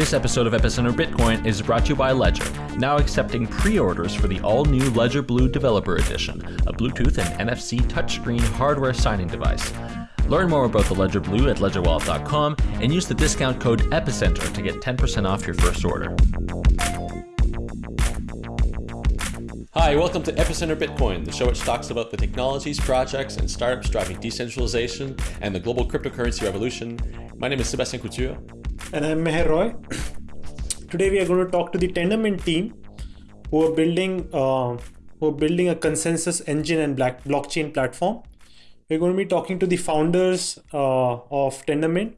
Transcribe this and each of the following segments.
This episode of Epicenter Bitcoin is brought to you by Ledger, now accepting pre-orders for the all-new Ledger Blue Developer Edition, a Bluetooth and NFC touchscreen hardware signing device. Learn more about the Ledger Blue at ledgerwallet.com and use the discount code EPICENTER to get 10% off your first order. Hi, welcome to Epicenter Bitcoin, the show which talks about the technologies, projects, and startups driving decentralization and the global cryptocurrency revolution. My name is Sebastien Couture. And I'm Meher Roy. Today we are going to talk to the Tendermint team, who are building uh, who are building a consensus engine and black blockchain platform. We're going to be talking to the founders uh, of Tendermint,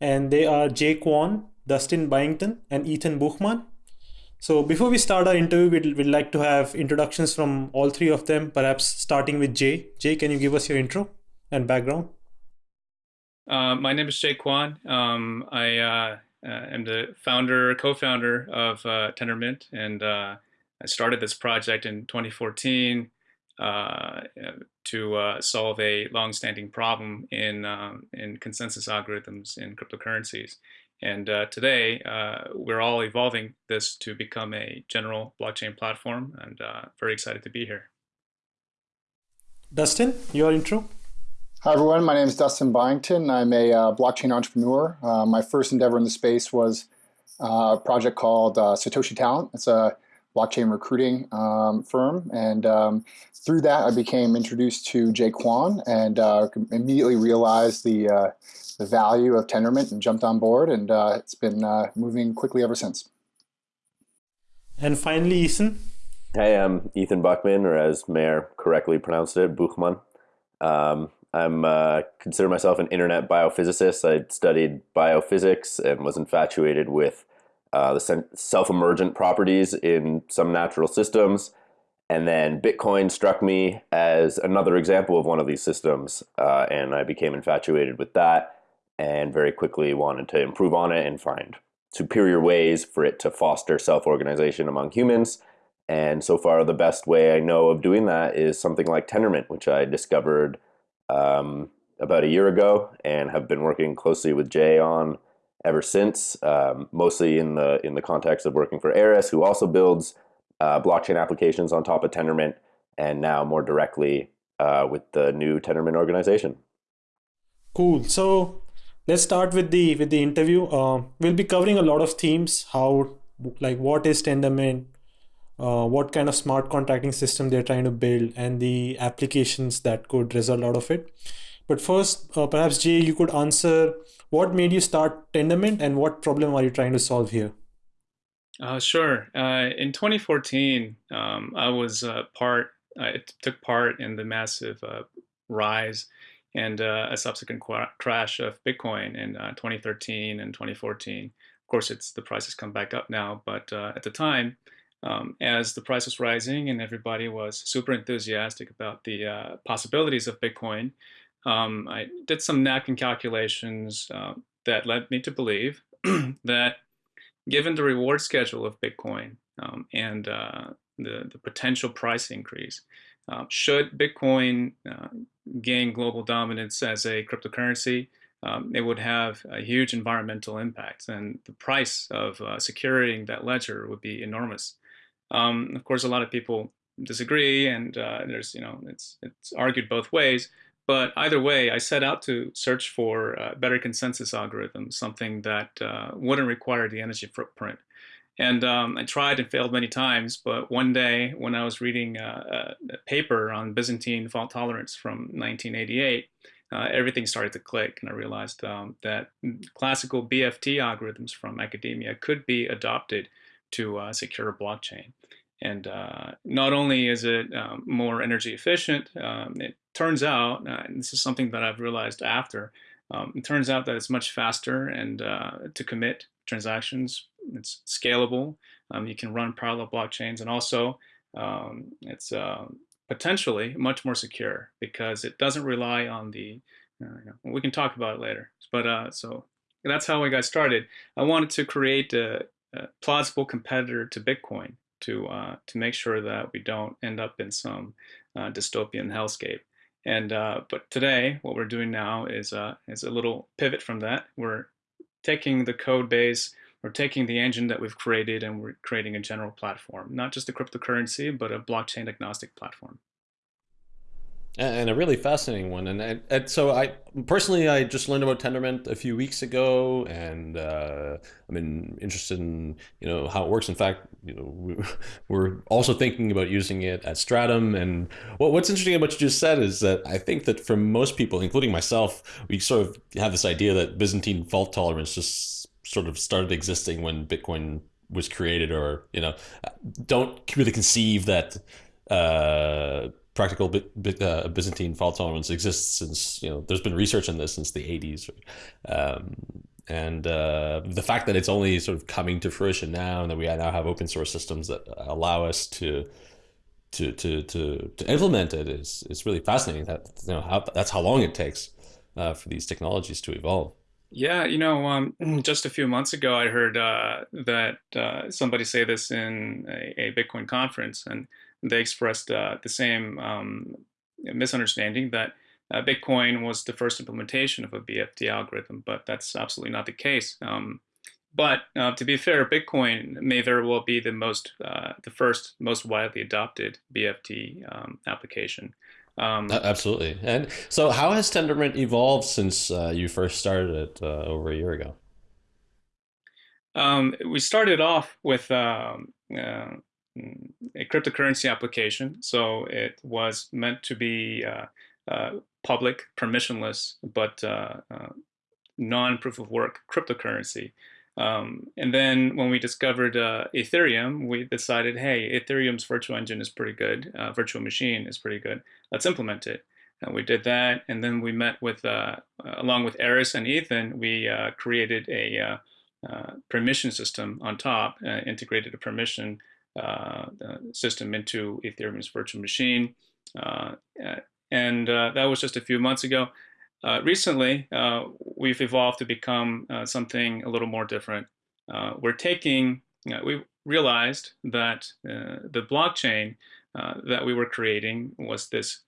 and they are Jay Kwon, Dustin Byington, and Ethan Buchman. So before we start our interview, we'd, we'd like to have introductions from all three of them, perhaps starting with Jay. Jay, can you give us your intro and background? Uh, my name is Jay Kwon. Um, I uh, uh, am the founder, co-founder of uh, Tendermint, and uh, I started this project in 2014 uh, to solve a long-standing problem in um, in consensus algorithms in cryptocurrencies. And today, we're all evolving this to become a general blockchain platform, and very excited to be here. Dustin, your intro. Hi, everyone. My name is Dustin Byington. I'm a blockchain entrepreneur. my first endeavor in the space was a project called Satoshi Talent. It's a blockchain recruiting um, firm. And um, through that, I became introduced to Jay Kwon and uh, immediately realized the, uh, the value of Tendermint and jumped on board. And uh, it's been uh, moving quickly ever since. And finally, Ethan. Hey, I'm Ethan Buchman, or as Meher correctly pronounced it, Buchman. Um, I'm uh, consider myself an internet biophysicist. I studied biophysics and was infatuated with uh, the self-emergent properties in some natural systems. And then Bitcoin struck me as another example of one of these systems. Uh, and I became infatuated with that and very quickly wanted to improve on it and find superior ways for it to foster self-organization among humans. And so far, the best way I know of doing that is something like Tendermint, which I discovered um, about a year ago and have been working closely with Jay on ever since, um, mostly in the in the context of working for Eris, who also builds uh, blockchain applications on top of Tendermint, and now more directly uh, with the new Tendermint organization. Cool. So let's start with the with the interview. Uh, we'll be covering a lot of themes. How like what is Tendermint? Uh, what kind of smart contracting system they're trying to build and the applications that could result out of it. But first, uh, perhaps Jay, you could answer what made you start Tendermint and what problem are you trying to solve here? Uh, sure. Uh, in 2014, um, I was uh, part, I took part in the massive uh, rise and a subsequent crash of Bitcoin in uh, 2013 and 2014. Of course, it's the price has come back up now, but at the time, um, as the price was rising and everybody was super enthusiastic about the possibilities of Bitcoin, um, I did some napkin calculations uh, that led me to believe that given the reward schedule of Bitcoin um, and uh, the, the potential price increase, uh, should Bitcoin uh, gain global dominance as a cryptocurrency, um, it would have a huge environmental impact and the price of uh, securing that ledger would be enormous. Um, of course, a lot of people disagree and uh, there's, you know, it's, it's argued both ways. But either way, I set out to search for uh, better consensus algorithms, something that uh, wouldn't require the energy footprint. And um, I tried and failed many times, but one day when I was reading uh, a paper on Byzantine fault tolerance from 1988, uh, everything started to click and I realized um, that classical BFT algorithms from academia could be adopted to uh, secure a blockchain. And uh, not only is it um, more energy efficient, um, it turns out, uh, this is something that I've realized after, um, it turns out that it's much faster and uh, to commit transactions. It's scalable. Um, you can run parallel blockchains, and also um, it's uh, potentially much more secure because it doesn't rely on the. Uh, we can talk about it later. But so that's how I got started. I wanted to create a plausible competitor to Bitcoin to uh, to make sure that we don't end up in some uh, dystopian hellscape. And uh, but today, what we're doing now is is a little pivot from that. We're taking the code base we're taking the engine that we've created and we're creating a general platform, not just a cryptocurrency, but a blockchain agnostic platform and a really fascinating one. And, and, and, so I personally, I just learned about Tendermint a few weeks ago, and uh, been interested in you know how it works. In fact, you know we're also thinking about using it at Stratumn. And what, what's interesting about what you just said is that I think that for most people, including myself, we sort of have this idea that Byzantine fault tolerance just sort of started existing when Bitcoin was created, or you know, don't really conceive that. Uh, practical uh, Byzantine fault tolerance exists since you know there's been research on this since the 80s, um, and uh, the fact that it's only sort of coming to fruition now, and that we now have open source systems that allow us to to to to, to implement it is is really fascinating. That you know how that's how long it takes uh, for these technologies to evolve. Yeah, you know, um, just a few months ago, I heard uh, that uh, somebody say this in a, a Bitcoin conference, and they expressed uh, the same um, misunderstanding that uh, Bitcoin was the first implementation of a BFT algorithm, but that's absolutely not the case. Um, but uh, to be fair, Bitcoin may very well be the most, uh, the first most widely adopted BFT um, application. Um, absolutely. And so, how has Tendermint evolved since uh, you first started it uh, over a year ago? Um, we started off with um, a cryptocurrency application. So it was meant to be uh, uh, public, permissionless, but uh, uh non-proof of work cryptocurrency. Um, and then when we discovered uh, Ethereum, we decided, hey, Ethereum's virtual engine is pretty good. Uh, virtual machine is pretty good. Let's implement it. And we did that. And then we met with, along with Eris and Ethan, we created a permission system on top, integrated a permission uh, Uh, uh, system into Ethereum's virtual machine. Uh, uh, and uh, that was just a few months ago. recently, we've evolved to become something a little more different. we're taking, we realized that the blockchain that we were creating was this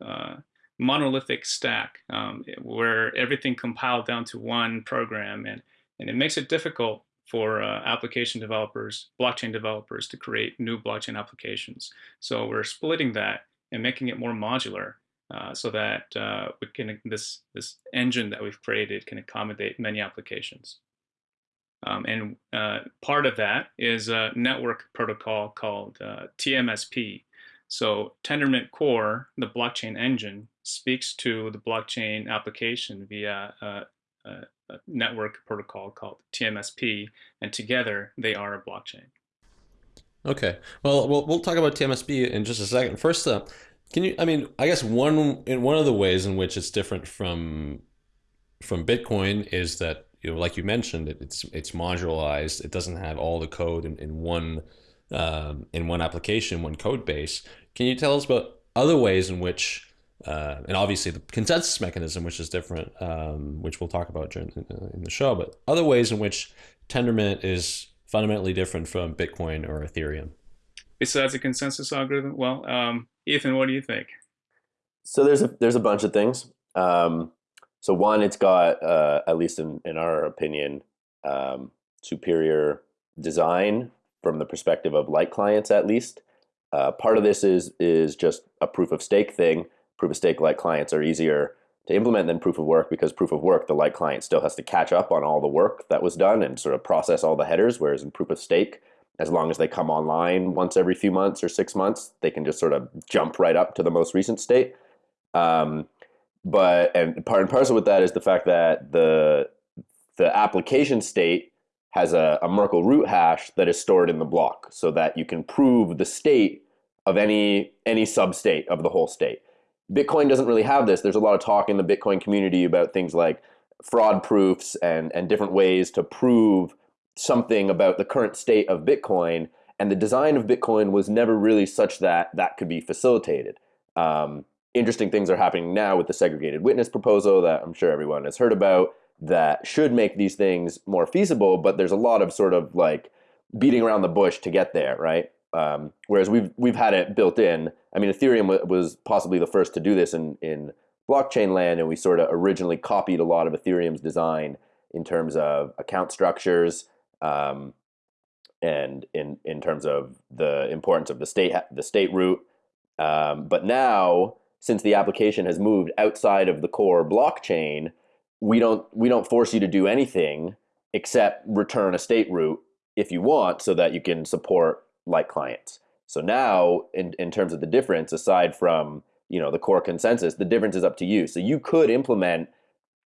monolithic stack um, where everything compiled down to one program and, and it makes it difficult for uh, application developers, blockchain developers to create new blockchain applications. So we're splitting that and making it more modular uh, so that uh, we can this this engine that we've created can accommodate many applications. Um, and uh, part of that is a network protocol called uh, TMSP. So Tendermint Core, the blockchain engine, speaks to the blockchain application via uh, uh, network protocol called TMSP, and together they are a blockchain. Okay, well, we'll, we'll talk about TMSP in just a second. First up, can you? I mean, I guess one in one of the ways in which it's different from from Bitcoin is that you know, like you mentioned, it, it's it's modularized. It doesn't have all the code in, in one um, in one application, one code base. Can you tell us about other ways in which uh, and obviously the consensus mechanism, which is different, um, which we'll talk about during in the show, but other ways in which Tendermint is fundamentally different from Bitcoin or Ethereum. Besides the consensus algorithm, well, um, Ethan, what do you think? So there's a there's a bunch of things. Um, so one, it's got uh, at least in in our opinion, um, superior design from the perspective of light clients, at least. Uh, part of this is is just a proof of stake thing proof of stake light clients are easier to implement than proof of work because proof of work, the light client still has to catch up on all the work that was done and sort of process all the headers. Whereas in proof of stake, as long as they come online once every few months or six months, they can just sort of jump right up to the most recent state. Um, but and part and parcel with that is the fact that the the application state has a, a Merkle root hash that is stored in the block so that you can prove the state of any any substate of the whole state. Bitcoin doesn't really have this. There's a lot of talk in the Bitcoin community about things like fraud proofs and, and different ways to prove something about the current state of Bitcoin. And the design of Bitcoin was never really such that that could be facilitated. Um, interesting things are happening now with the segregated witness proposal that I'm sure everyone has heard about that should make these things more feasible, but there's a lot of sort of like beating around the bush to get there, right? Um, whereas we've we've had it built in. I mean, Ethereum was possibly the first to do this in in blockchain land, and we sort of originally copied a lot of Ethereum's design in terms of account structures, um, and in in terms of the importance of the state the state root. Um, but now, since the application has moved outside of the core blockchain, we don't we don't force you to do anything except return a state root if you want, so that you can support light clients. So now, in in terms of the difference, aside from you know the core consensus, the difference is up to you. So you could implement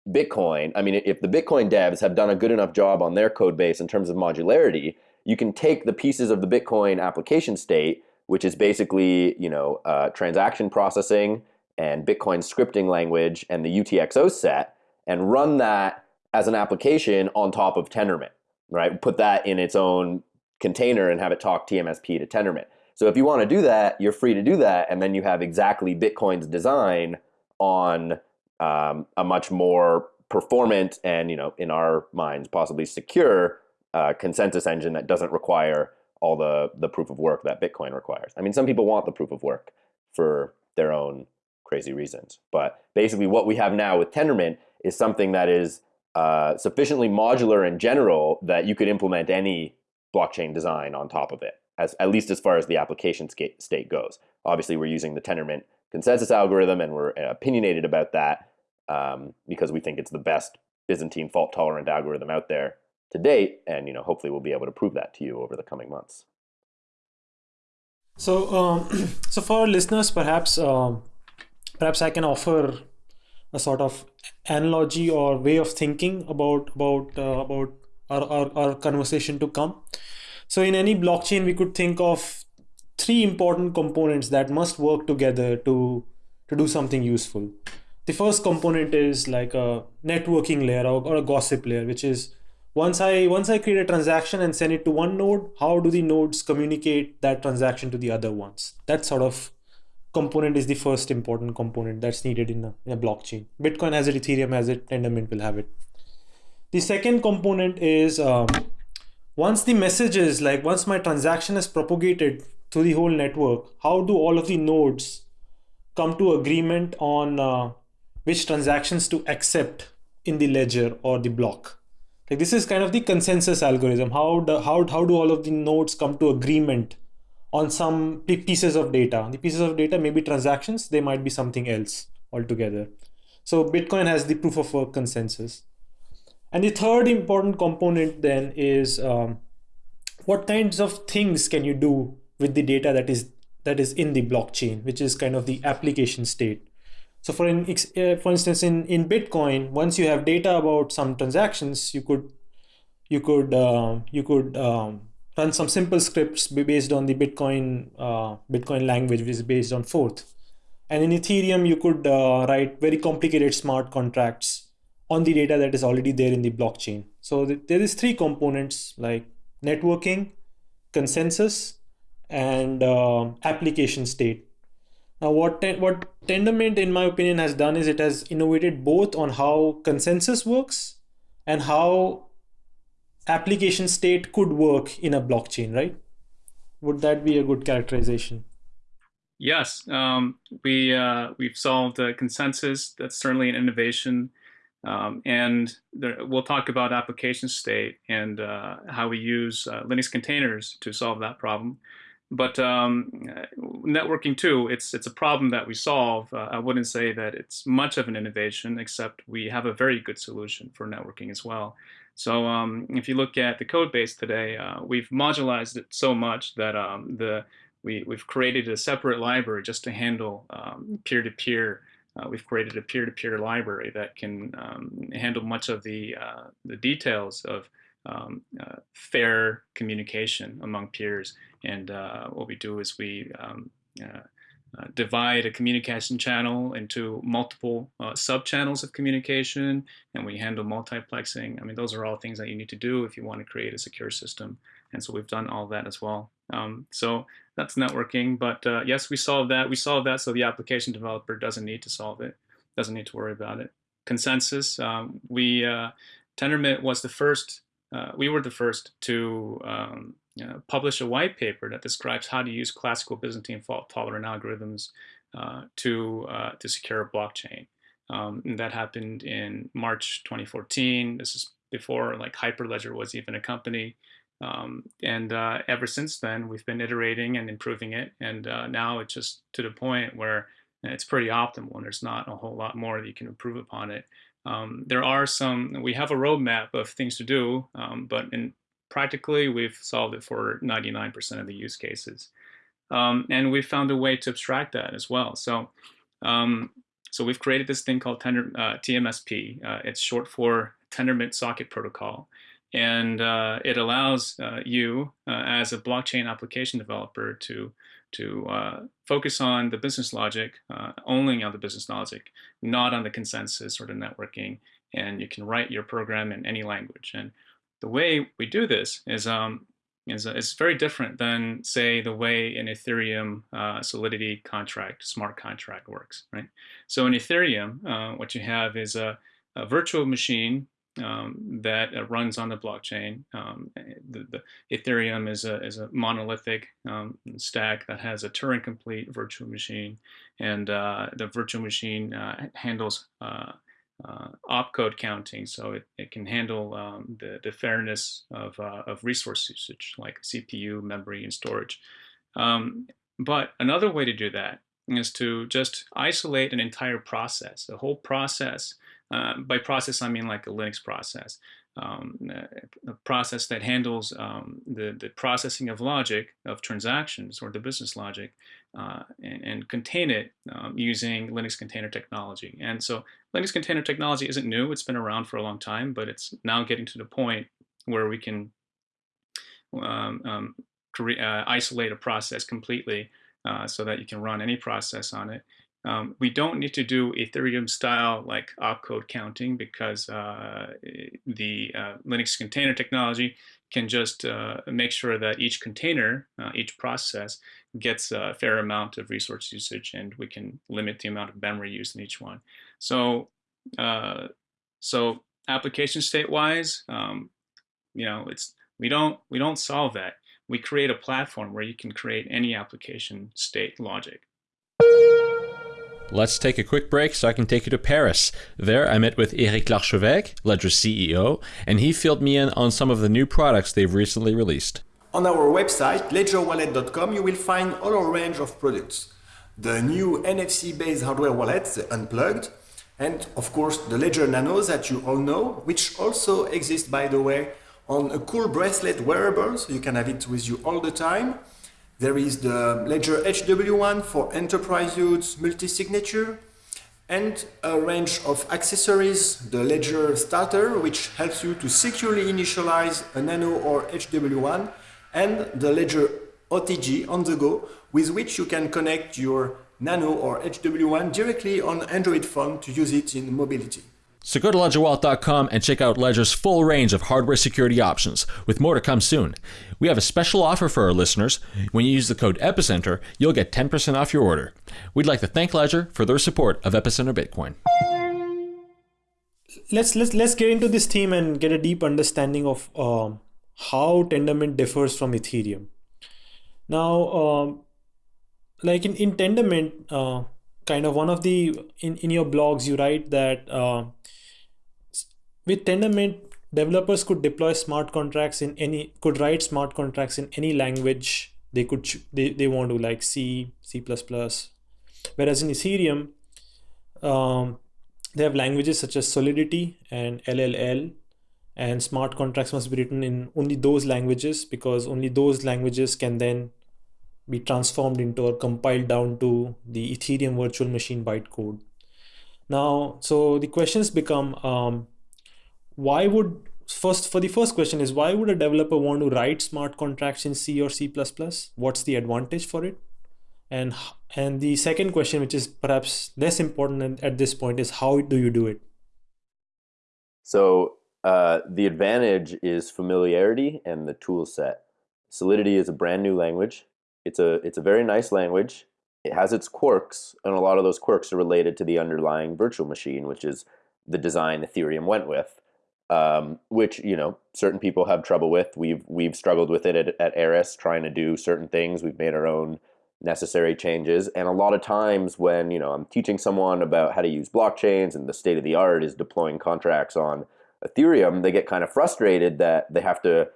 Bitcoin. I mean, if the Bitcoin devs have done a good enough job on their code base in terms of modularity, you can take the pieces of the Bitcoin application state, which is basically you know uh, transaction processing and Bitcoin scripting language and the UTXO set, and run that as an application on top of Tendermint, right? Put that in its own container and have it talk TMSP to Tendermint. So if you want to do that, you're free to do that, and then you have exactly Bitcoin's design on um, a much more performant and you know in our minds possibly secure uh, consensus engine that doesn't require all the the proof of work that Bitcoin requires. I mean, some people want the proof of work for their own crazy reasons, but basically, what we have now with Tendermint is something that is uh, sufficiently modular in general that you could implement any blockchain design on top of it, as at least as far as the application state goes. Obviously, we're using the Tendermint consensus algorithm, and we're opinionated about that um, because we think it's the best Byzantine fault tolerant algorithm out there to date, and you know hopefully we'll be able to prove that to you over the coming months. So, um, so for listeners, perhaps um, perhaps I can offer a sort of analogy or way of thinking about about uh, about our, our, our conversation to come. So, in any blockchain, we could think of three important components that must work together to to do something useful. The first component is like a networking layer or, or a gossip layer, which is once I once I create a transaction and send it to one node, how do the nodes communicate that transaction to the other ones? That sort of component is the first important component that's needed in a, in a blockchain. Bitcoin has it, Ethereum has it, Tendermint will have it. The second component is um, once the messages, like once my transaction is propagated through the whole network, how do all of the nodes come to agreement on uh, which transactions to accept in the ledger or the block? Like this is kind of the consensus algorithm. How do, how, how do all of the nodes come to agreement on some pieces of data? The pieces of data may be transactions, they might be something else altogether. So Bitcoin has the proof of work consensus. And the third important component then is um, what kinds of things can you do with the data that is that is in the blockchain, which is kind of the application state. So for in, uh, for instance, in, in Bitcoin, once you have data about some transactions, you could you could uh, you could um, run some simple scripts based on the Bitcoin uh, Bitcoin language, which is based on Forth. And in Ethereum, you could uh, write very complicated smart contracts on the data that is already there in the blockchain. So th there is three components like networking, consensus, and uh, application state. Now, what what Tendermint, in my opinion, has done is it has innovated both on how consensus works and how application state could work in a blockchain, right? Would that be a good characterization? Yes, um, we uh, we've solved the consensus. That's certainly an innovation, um, and there, we'll talk about application state and uh, how we use uh, Linux containers to solve that problem. But um, networking too, it's it's a problem that we solve. Uh, I wouldn't say that it's much of an innovation, except we have a very good solution for networking as well. So um, if you look at the code base today, uh, we've modularized it so much that um, the we, we've created a separate library just to handle um, peer-to-peer. Uh, we've created a peer-to-peer -peer library that can um, handle much of the uh, the details of um, uh, fair communication among peers. And uh, what we do is we um, uh, uh divide a communication channel into multiple sub-channels of communication, and we handle multiplexing. I mean, those are all things that you need to do if you want to create a secure system. And so we've done all that as well. Um, so that's networking. But uh, yes, we solved that. We solved that so the application developer doesn't need to solve it, doesn't need to worry about it. Consensus. Um, we Tendermint was the first uh, we were the first to um, you know, publish a white paper that describes how to use classical Byzantine fault-tolerant algorithms uh, to uh, to secure a blockchain. Um, and that happened in March 2014. This is before like Hyperledger was even a company. Um, and uh, ever since then, we've been iterating and improving it. And uh, now it's just to the point where it's pretty optimal and there's not a whole lot more that you can improve upon it. Um, there are some, we have a roadmap of things to do, um, but in practically we've solved it for 99% of the use cases. Um, and we've found a way to abstract that as well. So, um, so we've created this thing called tender, uh, TMSP. Uh, it's short for Tendermint Socket Protocol. And uh, it allows uh, you uh, as a blockchain application developer to to uh, focus on the business logic, uh, only on the business logic, not on the consensus or the networking. And you can write your program in any language. And the way we do this is um, is, is very different than, say, the way an Ethereum uh, Solidity contract, smart contract works, right? So in Ethereum, uh, what you have is a, a virtual machine um, that uh, runs on the blockchain. Um, the, the, Ethereum is a, is a monolithic um, stack that has a Turing complete virtual machine, and uh, the virtual machine uh, handles uh, uh, opcode counting, so it, it can handle um, the, the fairness of, uh, of resource usage like CPU, memory, and storage. Um, but another way to do that is to just isolate an entire process, the whole process uh, by process, I mean like a Linux process, um, a process that handles um, the, the processing of logic of transactions or the business logic uh, and, and, contain it um, using Linux container technology. And so Linux container technology isn't new. It's been around for a long time, but it's now getting to the point where we can um, um, uh, isolate a process completely uh, so that you can run any process on it. Um, we don't need to do Ethereum style like opcode counting because uh, the uh, Linux container technology can just uh, make sure that each container, uh, each process gets a fair amount of resource usage and we can limit the amount of memory used in each one. So, uh, so application state wise, um, you know, it's we don't we don't solve that. We create a platform where you can create any application state logic. Let's take a quick break so I can take you to Paris. There, I met with Eric Larchevêque, Ledger's CEO, and he filled me in on some of the new products they've recently released. On our website, ledgerwallet.com, you will find all our range of products. The new NFC-based hardware wallets, Unplugged, and of course the Ledger Nano that you all know, which also exists, by the way, on a cool bracelet wearable, so you can have it with you all the time. There is the Ledger HW1 for enterprise use multi-signature and a range of accessories, the Ledger Starter, which helps you to securely initialize a Nano or HW1, and the Ledger OTG on the go, with which you can connect your Nano or HW1 directly on Android phone to use it in mobility. So go to ledgerwallet.com and check out Ledger's full range of hardware security options, with more to come soon. We have a special offer for our listeners. When you use the code EPICENTER, you'll get 10% off your order. We'd like to thank Ledger for their support of Epicenter Bitcoin. Let's let's let's get into this theme and get a deep understanding of um, how Tendermint differs from Ethereum. Now, um, like in in Tendermint, uh, kind of one of the in in your blogs you write that uh, with Tendermint, developers could deploy smart contracts in any could write smart contracts in any language they could they, they want to like C, C++. Whereas in Ethereum, um, they have languages such as Solidity and LLL and smart contracts must be written in only those languages because only those languages can then be transformed into or compiled down to the Ethereum virtual machine bytecode. Now, so the questions become um, why would first for the first question is why would a developer want to write smart contracts in C or C++? What's the advantage for it? And and the second question, which is perhaps less important at this point, is how do you do it? So uh, the advantage is familiarity and the tool set. Solidity is a brand new language. It's a it's a very nice language. It has its quirks, and a lot of those quirks are related to the underlying virtual machine, which is the design Ethereum went with um, which you know certain people have trouble with. We've we've struggled with it at, at Eris, trying to do certain things. We've made our own necessary changes, and a lot of times when you know I'm teaching someone about how to use blockchains and the state of the art is deploying contracts on Ethereum, they get kind of frustrated that they have to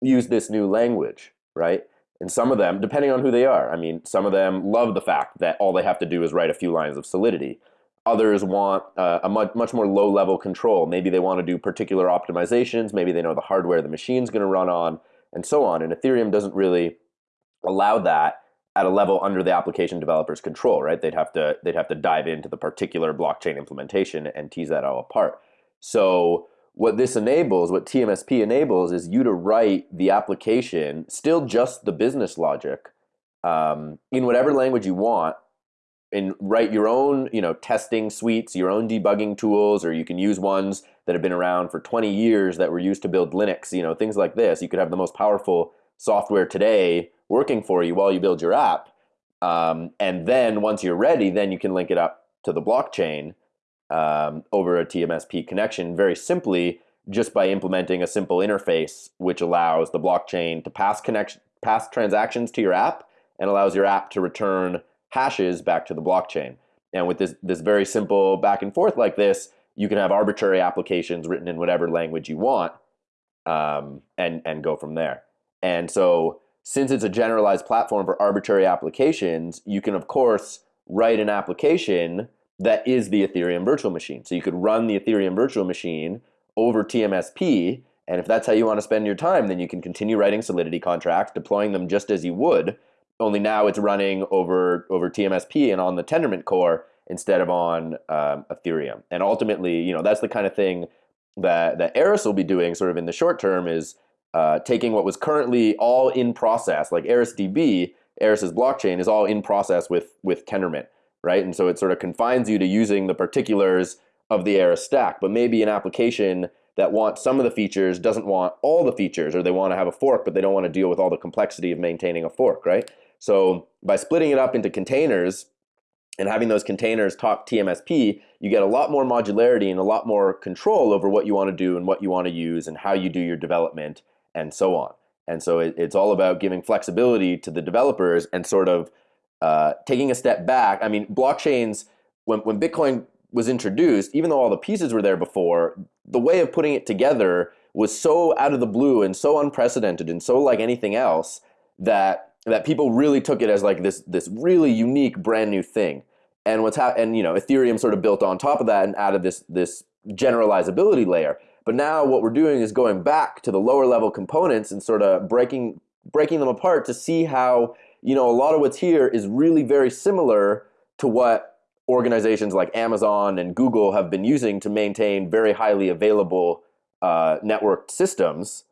use this new language, right? And some of them, depending on who they are, I mean, some of them love the fact that all they have to do is write a few lines of Solidity. Others want uh, a much, much more low level control. Maybe they want to do particular optimizations. Maybe they know the hardware the machine's going to run on, and so on. And Ethereum doesn't really allow that at a level under the application developer's control, right? They'd have to they'd have to dive into the particular blockchain implementation and tease that all apart. So what this enables, what TMSP enables, is you to write the application, still just the business logic, um, in whatever language you want, and write your own, you know, testing suites, your own debugging tools, or you can use ones that have been around for 20 years that were used to build Linux, you know, things like this. You could have the most powerful software today working for you while you build your app. Um, and then once you're ready, then you can link it up to the blockchain um, over a TMSP connection very simply just by implementing a simple interface which allows the blockchain to pass connection pass transactions to your app and allows your app to return hashes back to the blockchain. And with this this very simple back and forth like this, you can have arbitrary applications written in whatever language you want, um, and and go from there. And so since it's a generalized platform for arbitrary applications, you can of course write an application that is the Ethereum virtual machine. So you could run the Ethereum virtual machine over TMSP. And if that's how you want to spend your time, then you can continue writing Solidity contracts, deploying them just as you would. Only now it's running over over TMSP and on the Tendermint core instead of on um, Ethereum. And ultimately, you know, that's the kind of thing that that Eris will be doing, sort of in the short term, is uh, taking what was currently all in process, like ErisDB, Eris's blockchain is all in process with with Tendermint right? And so it sort of confines you to using the particulars of the Eris stack. But maybe an application that wants some of the features doesn't want all the features, or they want to have a fork, but they don't want to deal with all the complexity of maintaining a fork, right? So by splitting it up into containers and having those containers talk TMSP, you get a lot more modularity and a lot more control over what you want to do and what you want to use and how you do your development and so on. And so it, it's all about giving flexibility to the developers and sort of uh, taking a step back, I mean, blockchains, when, when Bitcoin was introduced, even though all the pieces were there before, the way of putting it together was so out of the blue and so unprecedented and so like anything else that that people really took it as like this this really unique brand new thing. And what's happened, and you know, Ethereum sort of built on top of that and added this this generalizability layer. But now what we're doing is going back to the lower level components and sort of breaking breaking them apart to see how you know, a lot of what's here is really very similar to what organizations like Amazon and Google have been using to maintain very highly available uh, networked systems.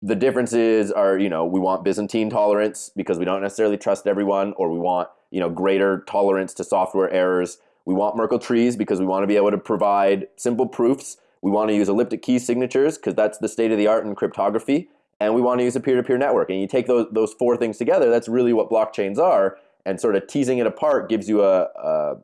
The differences are, you know, we want Byzantine tolerance because we don't necessarily trust everyone, or we want, you know, greater tolerance to software errors. We want Merkle trees because we want to be able to provide simple proofs. We want to use elliptic key signatures because that's the state of the art in cryptography and we want to use a peer-to-peer network. And you take those those four things together, that's really what blockchains are. And sort of teasing it apart gives you a, a,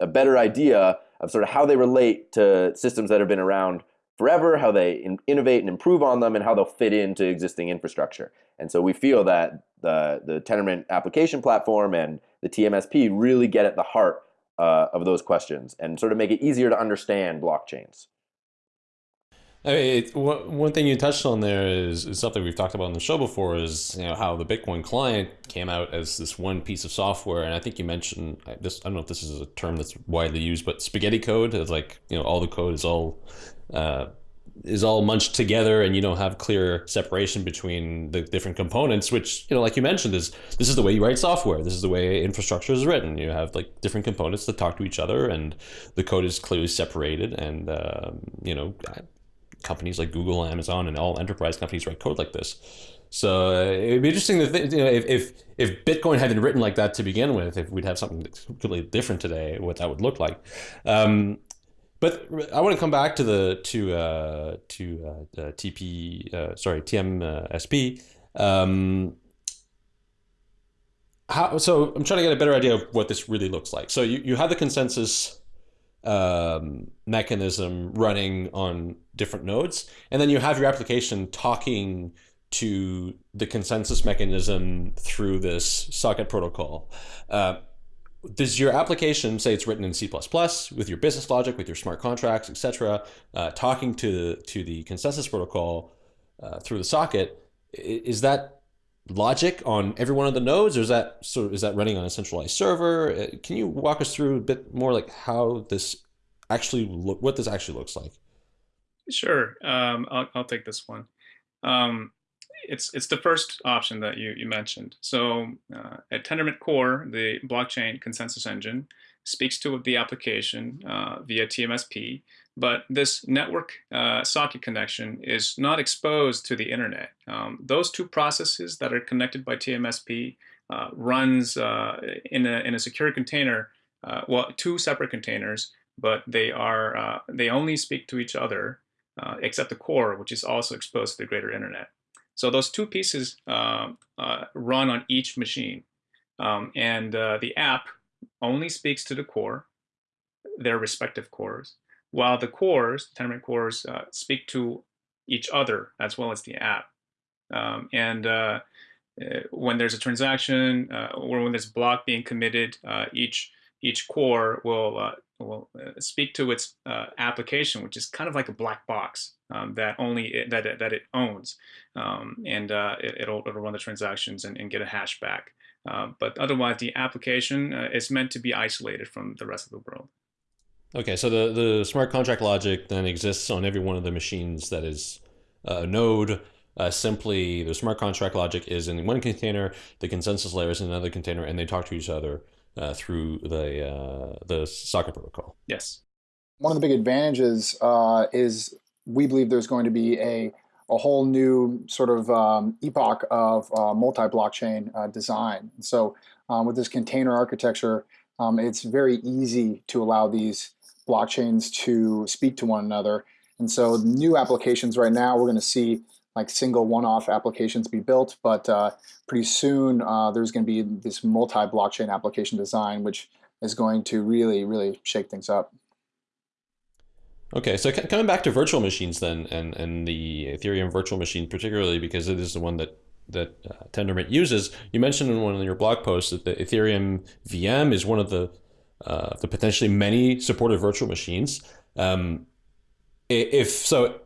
a better idea of sort of how they relate to systems that have been around forever, how they in, innovate and improve on them, and how they'll fit into existing infrastructure. And so we feel that the the Tendermint application platform and the TMSP really get at the heart uh, of those questions and sort of make it easier to understand blockchains. I mean, one thing you touched on there is, is, something we've talked about on the show before is you know how the Bitcoin client came out as this one piece of software, and I think you mentioned this. I don't know if this is a term that's widely used, but spaghetti code is like you know all the code is all uh, is all munched together, and you don't have clear separation between the different components. Which you know, like you mentioned, is this is the way you write software. This is the way infrastructure is written. You have like different components that talk to each other, and the code is clearly separated. And uh, you know, companies like Google, Amazon, and all enterprise companies write code like this. So uh, it'd be interesting to think, you know, if, if if Bitcoin had been written like that to begin with, if we'd have something completely different today, what that would look like. Um, but I want to come back to the to uh, to uh, TP uh, sorry TMSP. Um, how so? I'm trying to get a better idea of what this really looks like. So you, you have the consensus um, mechanism running on different nodes, and then you have your application talking to the consensus mechanism through this socket protocol. Uh, does your application say it's written in C++ with your business logic, with your smart contracts, etc., uh, talking to to the consensus protocol uh, through the socket? is that logic on every one of the nodes, or is that sort of is that running on a centralized server? Uh, can you walk us through a bit more like how this actually look, what this actually looks like? Sure, um, I'll, I'll take this one. Um, it's it's the first option that you you mentioned. So uh, at Tendermint Core, the blockchain consensus engine speaks to the application uh, via TMSP, but this network uh, socket connection is not exposed to the internet. Um, those two processes that are connected by TMSP uh, runs uh, in a in a secure container. Uh, well, two separate containers, but they are they only speak to each other except the core, which is also exposed to the greater internet. So those two pieces uh, uh, run on each machine. Um, and uh, the app only speaks to the core, their respective cores, while the cores, Tendermint cores, uh, speak to each other as well as the app. Um, and uh, uh, when there's a transaction or when there's a block being committed, each each core will will speak to its application, which is kind of like a black box um, that only it, that it, that it owns, um, and uh, it, will it'll run the transactions and, and get a hash back. Uh, but otherwise, the application uh, is meant to be isolated from the rest of the world. Okay, so the the smart contract logic then exists on every one of the machines that is a node. Uh, simply, the smart contract logic is in one container, the consensus layer is in another container, and they talk to each other uh, through the uh, the socket protocol. Yes. One of the big advantages uh, is we believe there's going to be a, a whole new sort of um, epoch of uh, multi-blockchain uh, design. so um, with this container architecture, um, it's very easy to allow these blockchains to speak to one another. And so new applications right now, we're going to see like single one-off applications be built, but uh, pretty soon uh, there's going to be this multi-blockchain application design, which is going to really, really shake things up. Okay, so coming back to virtual machines then, and, and the Ethereum virtual machine particularly because it is the one that that uh, Tendermint uses. You mentioned in one of your blog posts that the Ethereum VM is one of the uh, the potentially many supported virtual machines. Um, if so,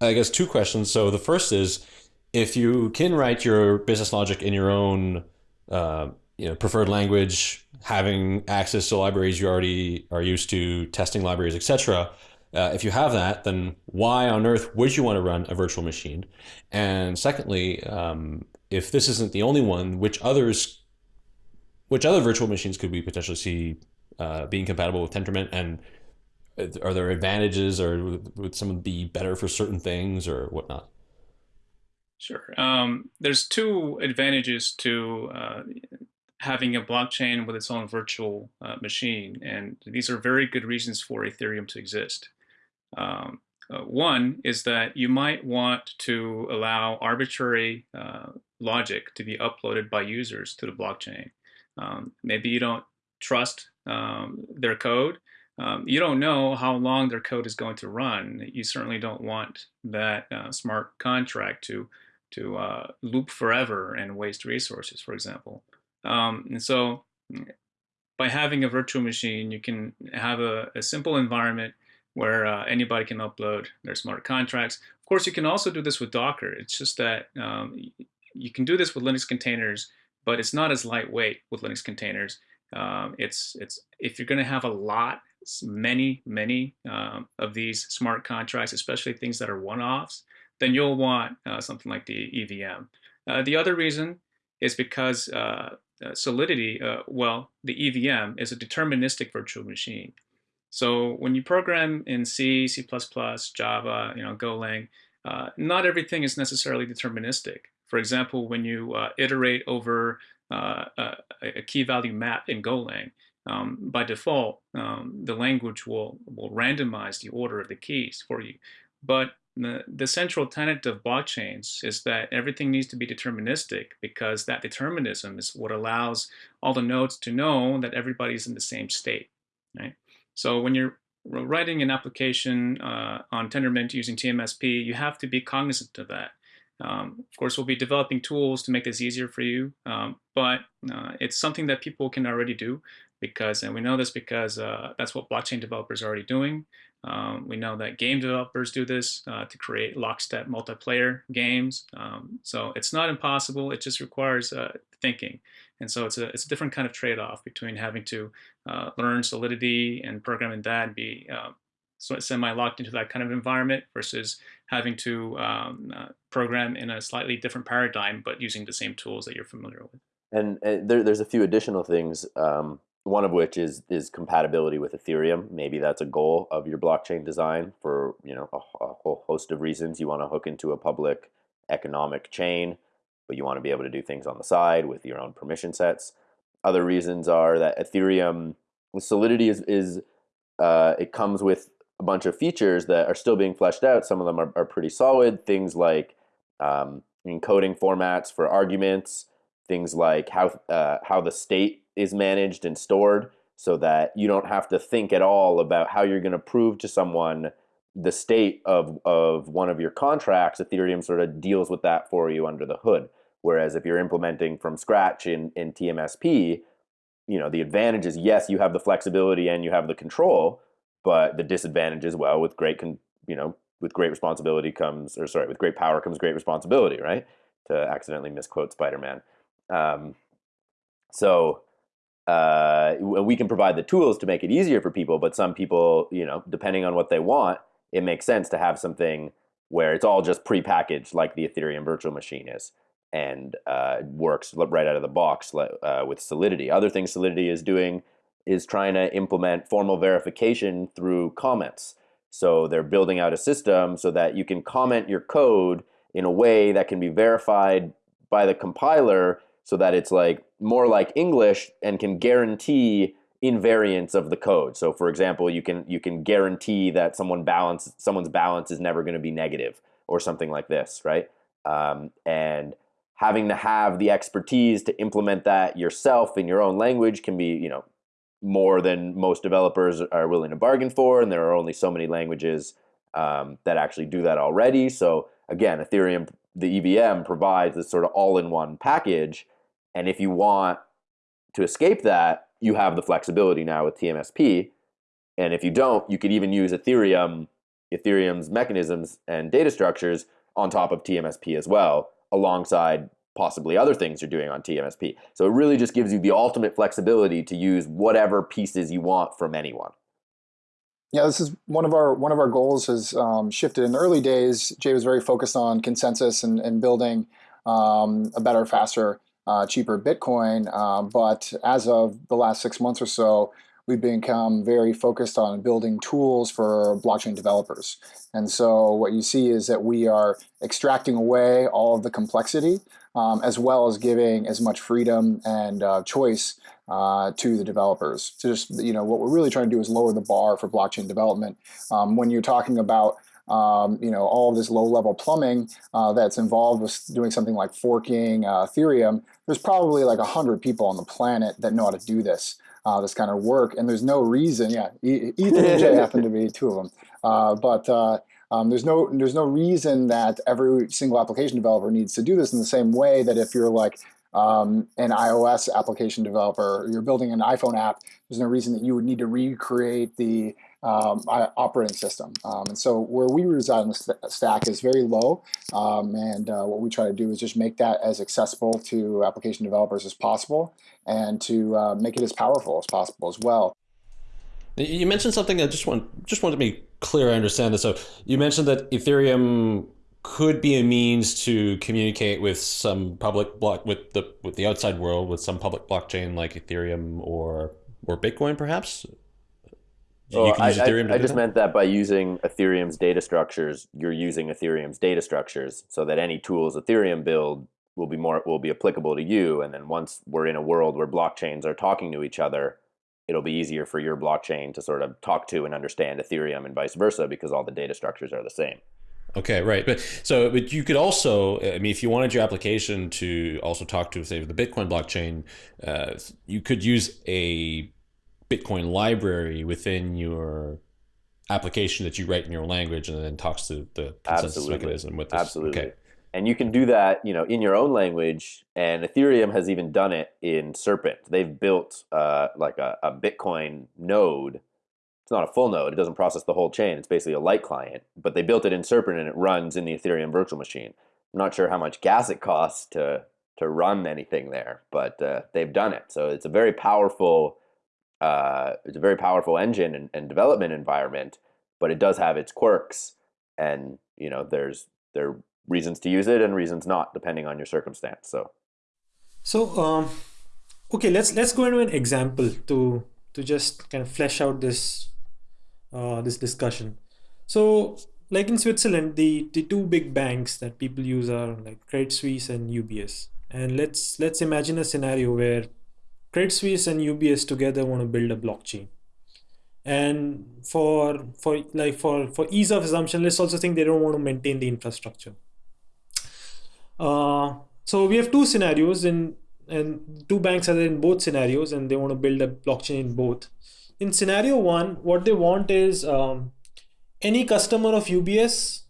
I guess two questions. So the first is, if you can write your business logic in your own uh, you know preferred language, having access to libraries you already are used to, testing libraries, etc uh, if you have that, then why on earth would you want to run a virtual machine? And secondly, um, if this isn't the only one, which others, which other virtual machines could we potentially see uh, being compatible with Tendermint? And are there advantages, or would some be better for certain things, or whatnot? Sure. Um, there's two advantages to uh, having a blockchain with its own virtual uh, machine, and these are very good reasons for Ethereum to exist. Um, uh, one is that you might want to allow arbitrary uh, logic to be uploaded by users to the blockchain. Um, maybe you don't trust um, their code. Um, you don't know how long their code is going to run. You certainly don't want that uh, smart contract to to uh, loop forever and waste resources, for example. Um, and so by having a virtual machine, you can have a, a simple environment where uh, anybody can upload their smart contracts. Of course, you can also do this with Docker. It's just that um, you can do this with Linux containers, but it's not as lightweight with Linux containers. Um, it's it's if you're going to have a lot, many many um, of these smart contracts, especially things that are one-offs, then you'll want uh, something like the EVM. Uh, the other reason is because uh, uh Solidity, uh, well, the EVM is a deterministic virtual machine. So when you program in C, C++, Java, you know, Golang, uh, not everything is necessarily deterministic. For example, when you uh, iterate over uh, a, a, key value map in Golang, um, by default, um, the language will, will randomize the order of the keys for you. But the, the central tenet of blockchains is that everything needs to be deterministic because that determinism is what allows all the nodes to know that everybody's in the same state, right? So when you're writing an application uh, on Tendermint using TMSP, you have to be cognizant of that. Um, of course, we'll be developing tools to make this easier for you, um, but uh, it's something that people can already do because, and we know this because uh, that's what blockchain developers are already doing. Um, we know that game developers do this uh, to create lockstep multiplayer games. Um, so it's not impossible. It just requires uh, thinking. And so it's a, it's a different kind of trade-off between having to uh, learn Solidity and programming that and be uh, semi-locked into that kind of environment versus having to um, uh, program in a slightly different paradigm, but using the same tools that you're familiar with. And, and there, there's a few additional things. Um, one of which is is compatibility with Ethereum. Maybe that's a goal of your blockchain design for you know a, a whole host of reasons. You want to hook into a public economic chain, but you want to be able to do things on the side with your own permission sets. Other reasons are that Ethereum Solidity is is uh, it comes with a bunch of features that are still being fleshed out. Some of them are, are pretty solid. Things like um, encoding formats for arguments, things like how uh, how the state is managed and stored, so that you don't have to think at all about how you're going to prove to someone the state of of one of your contracts. Ethereum sort of deals with that for you under the hood. Whereas if you're implementing from scratch in in TMSP, you know the advantage is yes, you have the flexibility and you have the control but the disadvantage is well, with great, con- you know, with great responsibility comes, or sorry, with great power comes great responsibility, right? To accidentally misquote Spider-Man. Um, so uh, we can provide the tools to make it easier for people, but some people, you know, depending on what they want, it makes sense to have something where it's all just pre-packaged, like the Ethereum virtual machine is, and uh, works right out of the box uh, with Solidity. Other things Solidity is doing is trying to implement formal verification through comments. So they're building out a system so that you can comment your code in a way that can be verified by the compiler so that it's like more like English and can guarantee invariance of the code. So for example, you can you can guarantee that someone balance someone's balance is never going to be negative or something like this, right? Um, and having to have the expertise to implement that yourself in your own language can be, you know, more than most developers are willing to bargain for, and there are only so many languages um, that actually do that already. So again, Ethereum, the EVM provides this sort of all-in-one package, and if you want to escape that, you have the flexibility now with TMSP. And if you don't, you could even use Ethereum, Ethereum's mechanisms and data structures on top of TMSP as well, alongside possibly other things you're doing on TMSP. So it really just gives you the ultimate flexibility to use whatever pieces you want from anyone. Yeah, this is one of our one of our goals has um, shifted. In the early days, Jae was very focused on consensus and, and building um, a better, faster, uh, cheaper Bitcoin. Um, but as of the last six months or so, we've become very focused on building tools for blockchain developers. And so what you see is that we are extracting away all of the complexity um, as well as giving as much freedom and uh, choice uh, to the developers. So just, you know, what we're really trying to do is lower the bar for blockchain development. Um, when you're talking about um, you know, all this low-level plumbing uh, that's involved with doing something like forking uh, Ethereum, there's probably like 100 people on the planet that know how to do this uh, this kind of work. And there's no reason, yeah, Ethan and Jae happen to be two of them. Uh, but uh, um, there's no there's no reason that every single application developer needs to do this in the same way that if you're like um, an iOS application developer, you're building an iPhone app, there's no reason that you would need to recreate the um, operating system. Um, and so where we reside in the st stack is very low. Um, and uh, what we try to do is just make that as accessible to application developers as possible and to uh, make it as powerful as possible as well. You mentioned something I just want just wanted to be clear I understand this. So you mentioned that Ethereum could be a means to communicate with some public block with the with the outside world with some public blockchain like Ethereum or or Bitcoin perhaps well, I, I, I just meant that by using Ethereum's data structures, you're using Ethereum's data structures so that any tools Ethereum build will be more will be applicable to you. And then once we're in a world where blockchains are talking to each other, it'll be easier for your blockchain to sort of talk to and understand Ethereum and vice versa because all the data structures are the same. Okay, right. But so, but you could also, I mean, if you wanted your application to also talk to, say, the Bitcoin blockchain, uh, you could use a Bitcoin library within your application that you write in your language and then talks to the consensus Absolutely. mechanism with this. Absolutely. Okay. And you can do that, you know, in your own language. And Ethereum has even done it in Serpent. They've built uh, like a, a Bitcoin node it's not a full node. It doesn't process the whole chain. It's basically a light client, but they built it in Serpent and it runs in the Ethereum virtual machine. I'm not sure how much gas it costs to to run anything there, but uh, they've done it. So it's a very powerful, uh, it's a very powerful engine and, and, development environment, but it does have its quirks, and you know there's there are reasons to use it and reasons not, depending on your circumstance. So, so um, okay, let's let's go into an example to to just kind of flesh out this uh, this discussion. So like in Switzerland, the, the two big banks that people use are like Credit Suisse and UBS. And let's let's imagine a scenario where Credit Suisse and UBS together want to build a blockchain. And for for like for for ease of assumption, let's also think they don't want to maintain the infrastructure. Uh, so we have two scenarios in and two banks are in both scenarios and they want to build a blockchain in both. In scenario one, what they want is um, any customer of UBS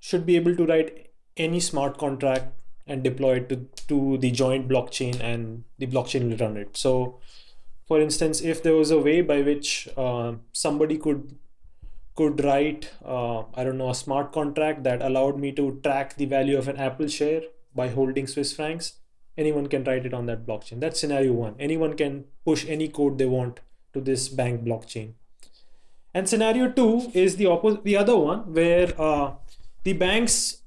should be able to write any smart contract and deploy it to, to the joint blockchain and the blockchain will run it. So for instance, if there was a way by which uh, somebody could could write, uh, I don't know, a smart contract that allowed me to track the value of an Apple share by holding Swiss francs, anyone can write it on that blockchain. That's scenario one. Anyone can push any code they want to this bank blockchain. And scenario two is the opposite, the other one where uh, the banks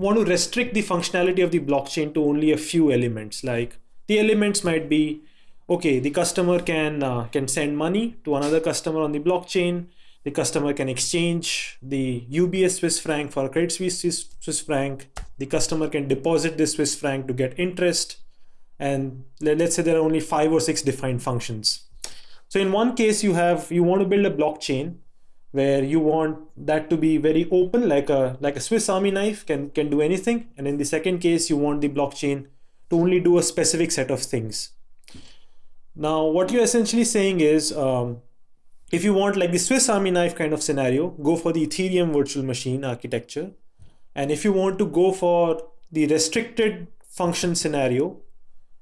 want to restrict the functionality of the blockchain to only a few elements. Like the elements might be, okay, the customer can uh, can send money to another customer on the blockchain. The customer can exchange the UBS Swiss franc for a Credit Suisse Swiss, Swiss franc. The customer can deposit this Swiss franc to get interest. And let's say there are only five or six defined functions. So in one case, you have you want to build a blockchain where you want that to be very open, like a like a Swiss Army knife can can do anything. And in the second case, you want the blockchain to only do a specific set of things. Now, what you're essentially saying is, um, if you want like the Swiss Army knife kind of scenario, go for the Ethereum virtual machine architecture. And if you want to go for the restricted function scenario,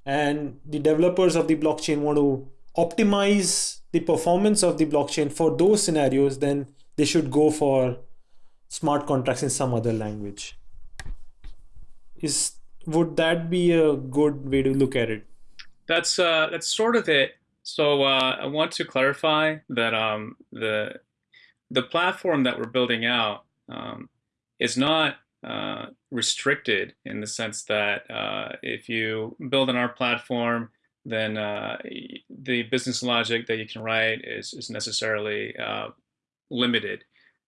and the developers of the blockchain want to optimize the performance of the blockchain for those scenarios, then they should go for smart contracts in some other language. Is would that be a good way to look at it? That's uh, that's sort of it. So uh, I want to clarify that um, the the platform that we're building out um, is not uh, restricted in the sense that uh, if you build on our platform, then uh, the business logic that you can write is, is necessarily uh, limited.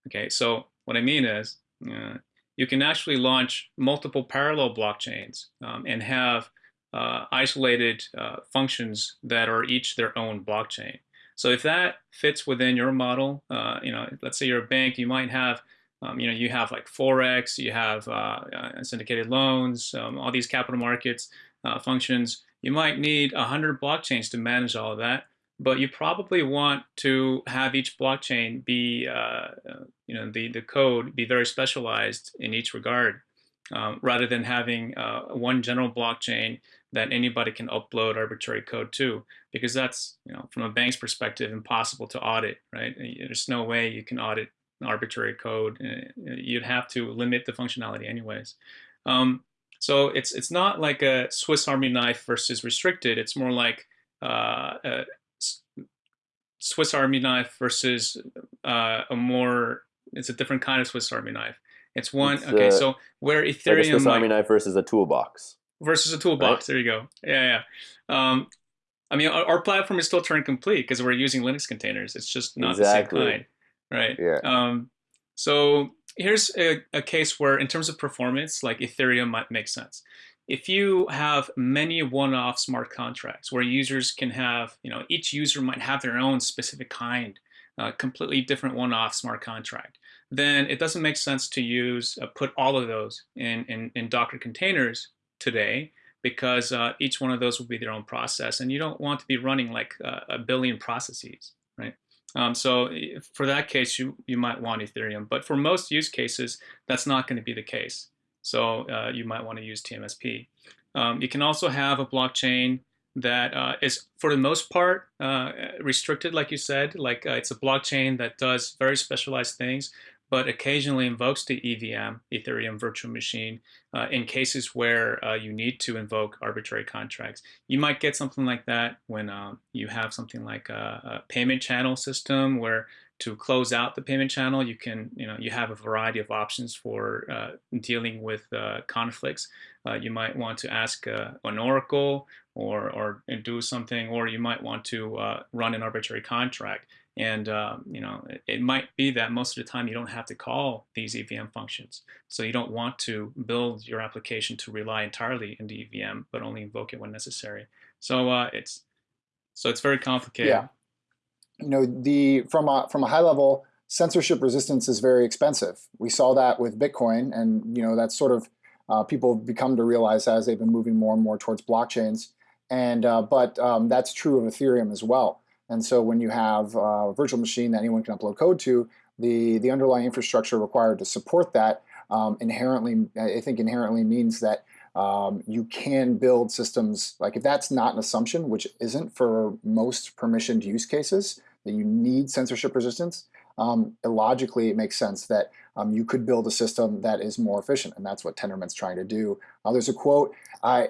Okay, so what I mean is uh, you can actually launch multiple parallel blockchains um, and have uh, isolated uh, functions that are each their own blockchain. So if that fits within your model, uh, you know, let's say you're a bank, you might have um, you know, you have like Forex, you have syndicated loans, um, all these capital markets functions you might need 100 blockchains to manage all of that, but you probably want to have each blockchain be, uh, uh, you know, the, the code be very specialized in each regard, um, rather than having uh, one general blockchain that anybody can upload arbitrary code to, because that's, you know, from a bank's perspective, impossible to audit, right? There's no way you can audit arbitrary code. Uh, you'd have to limit the functionality anyways. Um, so it's it's not like a Swiss Army knife versus restricted. It's more like uh, a Swiss Army knife versus uh, a more. It's a different kind of Swiss Army knife. It's one. It's, okay, uh, so where Ethereum like a Swiss Army knife versus a toolbox. Versus a toolbox. Right? There you go. Yeah, yeah. Um, I mean, our, our, platform is still Turing complete because we're using Linux containers. It's just not exactly. the same kind, right? Yeah. Um, so here's a, a, case where in terms of performance, like Ethereum might make sense. If you have many one-off smart contracts where users can have, you know, each user might have their own specific kind, uh, completely different one-off smart contract, then it doesn't make sense to use, uh, put all of those in, in, in Docker containers today because uh, each one of those will be their own process and you don't want to be running like a billion processes? Um, so for that case, you, you might want Ethereum. But for most use cases, that's not going to be the case. So uh, you might want to use TMSP. Um, you can also have a blockchain that uh, is, for the most part, uh, restricted, like you said. Like uh, it's a blockchain that does very specialized things, but occasionally invokes the EVM, Ethereum Virtual Machine, uh, in cases where uh, you need to invoke arbitrary contracts. You might get something like that when um, you have something like a, a, payment channel system where to close out the payment channel, you can, you know, you have a variety of options for uh, dealing with uh, conflicts. Uh, you might want to ask uh, an oracle or, or do something, or you might want to run an arbitrary contract. And um, you know, it, it, might be that most of the time you don't have to call these EVM functions. So you don't want to build your application to rely entirely in the EVM, but only invoke it when necessary. So uh, it's so it's very complicated. Yeah. You know, the from a from a high level, censorship resistance is very expensive. We saw that with Bitcoin, and you know that's sort of uh, people become to realize as they've been moving more and more towards blockchains. And uh, but um, that's true of Ethereum as well. And so when you have a virtual machine that anyone can upload code to, the, the underlying infrastructure required to support that um, inherently, I think inherently means that um, you can build systems, like if that's not an assumption, which isn't for most permissioned use cases, that you need censorship resistance, um, illogically it makes sense that um, you could build a system that is more efficient, and that's what Tendermint's trying to do. Uh, there's a quote, I,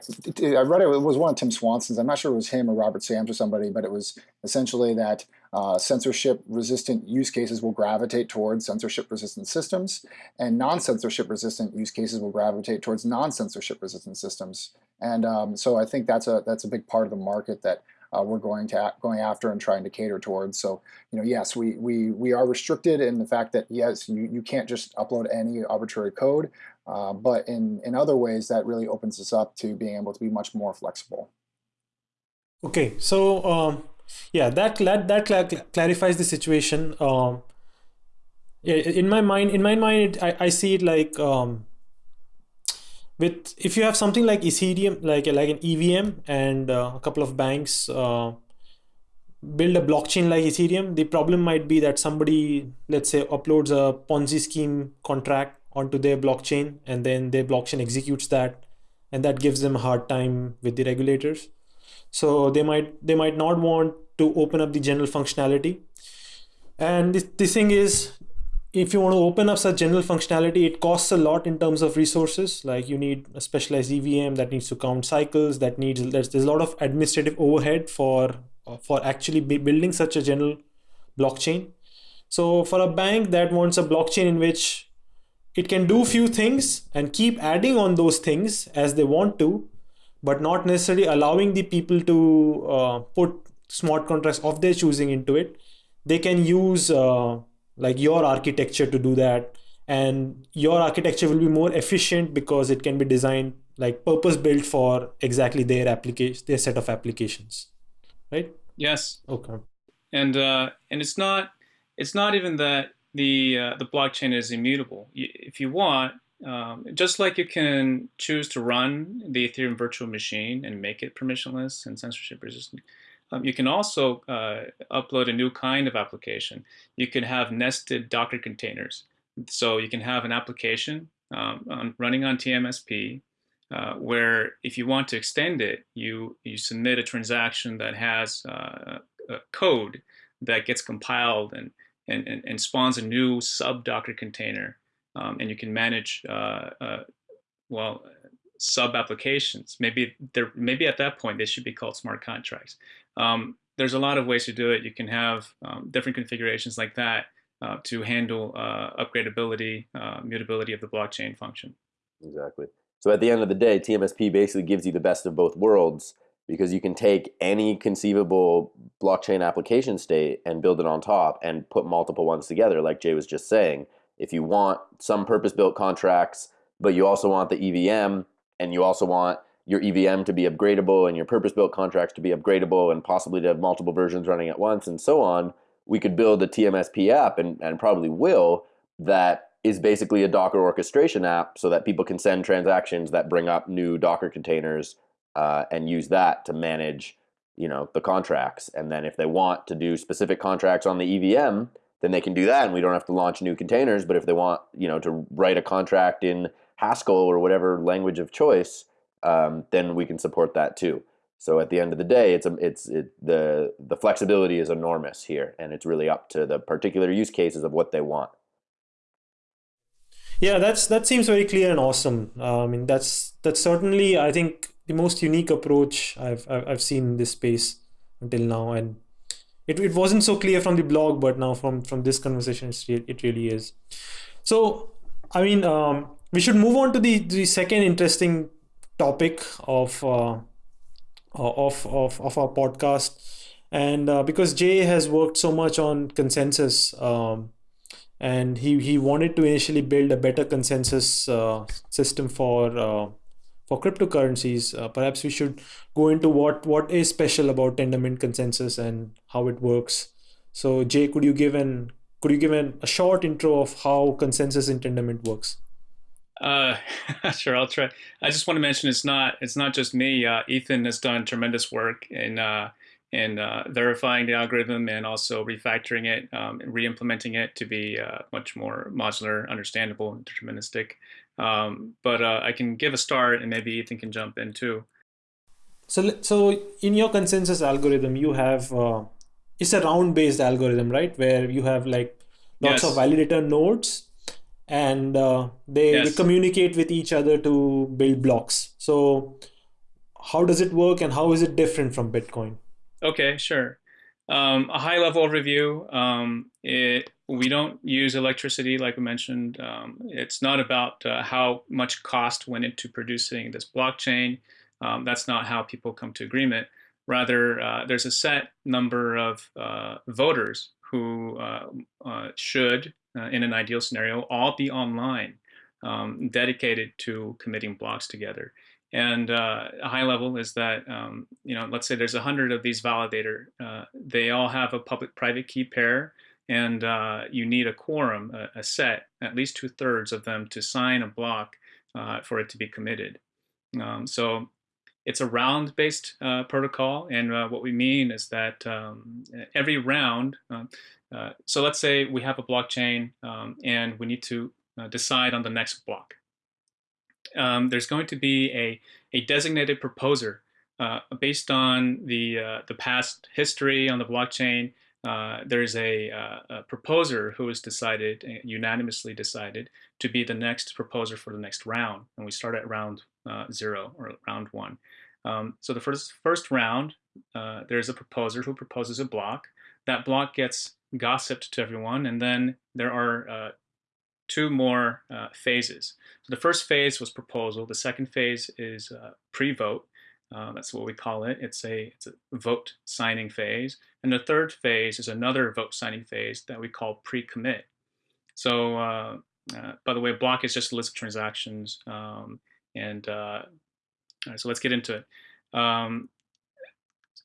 I read it, it was one of Tim Swanson's, I'm not sure it was him or Robert Sams or somebody, but it was essentially that uh, censorship-resistant use cases will gravitate towards censorship-resistant systems, and non-censorship-resistant use cases will gravitate towards non-censorship-resistant systems. And um, so I think that's a, that's a big part of the market that uh, we're going to going after and trying to cater towards. So, you know, yes, we we we are restricted in the fact that yes, you you can't just upload any arbitrary code, uh, but in in other ways that really opens us up to being able to be much more flexible. Okay, so um, yeah, that that that cl clarifies the situation. Um, in my mind, in my mind, I I see it like um, with if you have something like Ethereum, like like an EVM, and uh, a couple of banks uh, build a blockchain like Ethereum, the problem might be that somebody, let's say, uploads a Ponzi scheme contract onto their blockchain, and then their blockchain executes that, and that gives them a hard time with the regulators. So they might they might not want to open up the general functionality. And this, this thing is if you want to open up such general functionality, it costs a lot in terms of resources. Like you need a specialized EVM that needs to count cycles. That needs there's, there's a lot of administrative overhead for for actually building such a general blockchain. So for a bank that wants a blockchain in which it can do few things and keep adding on those things as they want to, but not necessarily allowing the people to uh, put smart contracts of their choosing into it, they can use. Uh, like your architecture to do that. And your architecture will be more efficient because it can be designed like purpose built for exactly their application their set of applications right? Yes. Okay. And uh and it's not it's not even that the uh, the blockchain is immutable. If you want um, just like you can choose to run the Ethereum virtual machine and make it permissionless and censorship resistant, um, you can also uh, upload a new kind of application. You can have nested Docker containers. So you can have an application um, on, running on TMSP uh, where if you want to extend it, you, you submit a transaction that has uh, code that gets compiled and, and, and, and spawns a new sub-Docker container. Um, and you can manage, uh, uh, well, sub applications. Maybe they're maybe at that point they should be called smart contracts. Um, there's a lot of ways to do it. You can have um, different configurations like that uh, to handle uh, upgradability, uh, mutability of the blockchain function. Exactly. So at the end of the day, TMSP basically gives you the best of both worlds because you can take any conceivable blockchain application state and build it on top and put multiple ones together, like Jae was just saying. If you want some purpose-built contracts, but you also want the EVM and you also want your EVM to be upgradable and your purpose-built contracts to be upgradable and possibly to have multiple versions running at once and so on, we could build a TMSP app and, and probably will that is basically a Docker orchestration app so that people can send transactions that bring up new Docker containers uh, and use that to manage you know the contracts. And then if they want to do specific contracts on the EVM, then they can do that and we don't have to launch new containers. But if they want you know to write a contract in Haskell or whatever language of choice, um, then we can support that too. So at the end of the day, it's a, it's it, the the flexibility is enormous here, and it's really up to the particular use cases of what they want. Yeah, that's that seems very clear and awesome. Uh, I mean, that's that's certainly I think the most unique approach I've I've seen in this space until now, and it, it wasn't so clear from the blog, but now from from this conversation, it really is. So, I mean, um, we should move on to the the second interesting topic of uh, of of of our podcast, and uh, because Jae has worked so much on consensus. Um, and he he wanted to initially build a better consensus uh, system for uh, for cryptocurrencies. Uh, perhaps we should go into what what is special about Tendermint consensus and how it works. So Jae, could you give an could you give an, a short intro of how consensus in Tendermint works? Uh, sure, I'll try. I just want to mention it's not it's not just me. Uh, Ethan has done tremendous work in uh, in uh, verifying the algorithm and also refactoring it um, and re-implementing it to be uh, much more modular, understandable, and deterministic. Um, but uh, I can give a start and maybe Ethan can jump in too. So, so in your consensus algorithm, you have uh, it's a round-based algorithm, right? Where you have like lots yes. of validator nodes, and uh, they, yes. they communicate with each other to build blocks. So, how does it work, and how is it different from Bitcoin? Okay, sure. Um, a high level overview. Um, it, we don't use electricity, like I mentioned. Um, it's not about uh, how much cost went into producing this blockchain. Um, that's not how people come to agreement. Rather, uh, there's a set number of uh, voters who uh, uh, should, uh, in an ideal scenario, all be online, um, dedicated to committing blocks together. And uh, a high level is that, um, you know, let's say there's a hundred of these validator. Uh, they all have a public-private key pair, and uh, you need a quorum, a, a, set, at least two thirds of them to sign a block uh, for it to be committed. Um, so it's a round-based uh, protocol, and uh, what we mean is that um, every round. So let's say we have a blockchain, um, and we need to decide on the next block um, there's going to be a, a designated proposer uh, based on the, uh, the past history on the blockchain. Uh, there's a, uh, a, proposer who is decided, uh, unanimously decided, to be the next proposer for the next round. And we start at round uh, zero or round one. Um, so the first, first round, there's a proposer who proposes a block. That block gets gossiped to everyone, and then there are two more uh, phases. So the first phase was proposal. The second phase is uh, pre-vote. Uh, that's what we call it. It's a, it's a vote signing phase. And the third phase is another vote signing phase that we call pre-commit. So uh, uh, by the way, block is just a list of transactions. Um, and uh, so let's get into it. Um,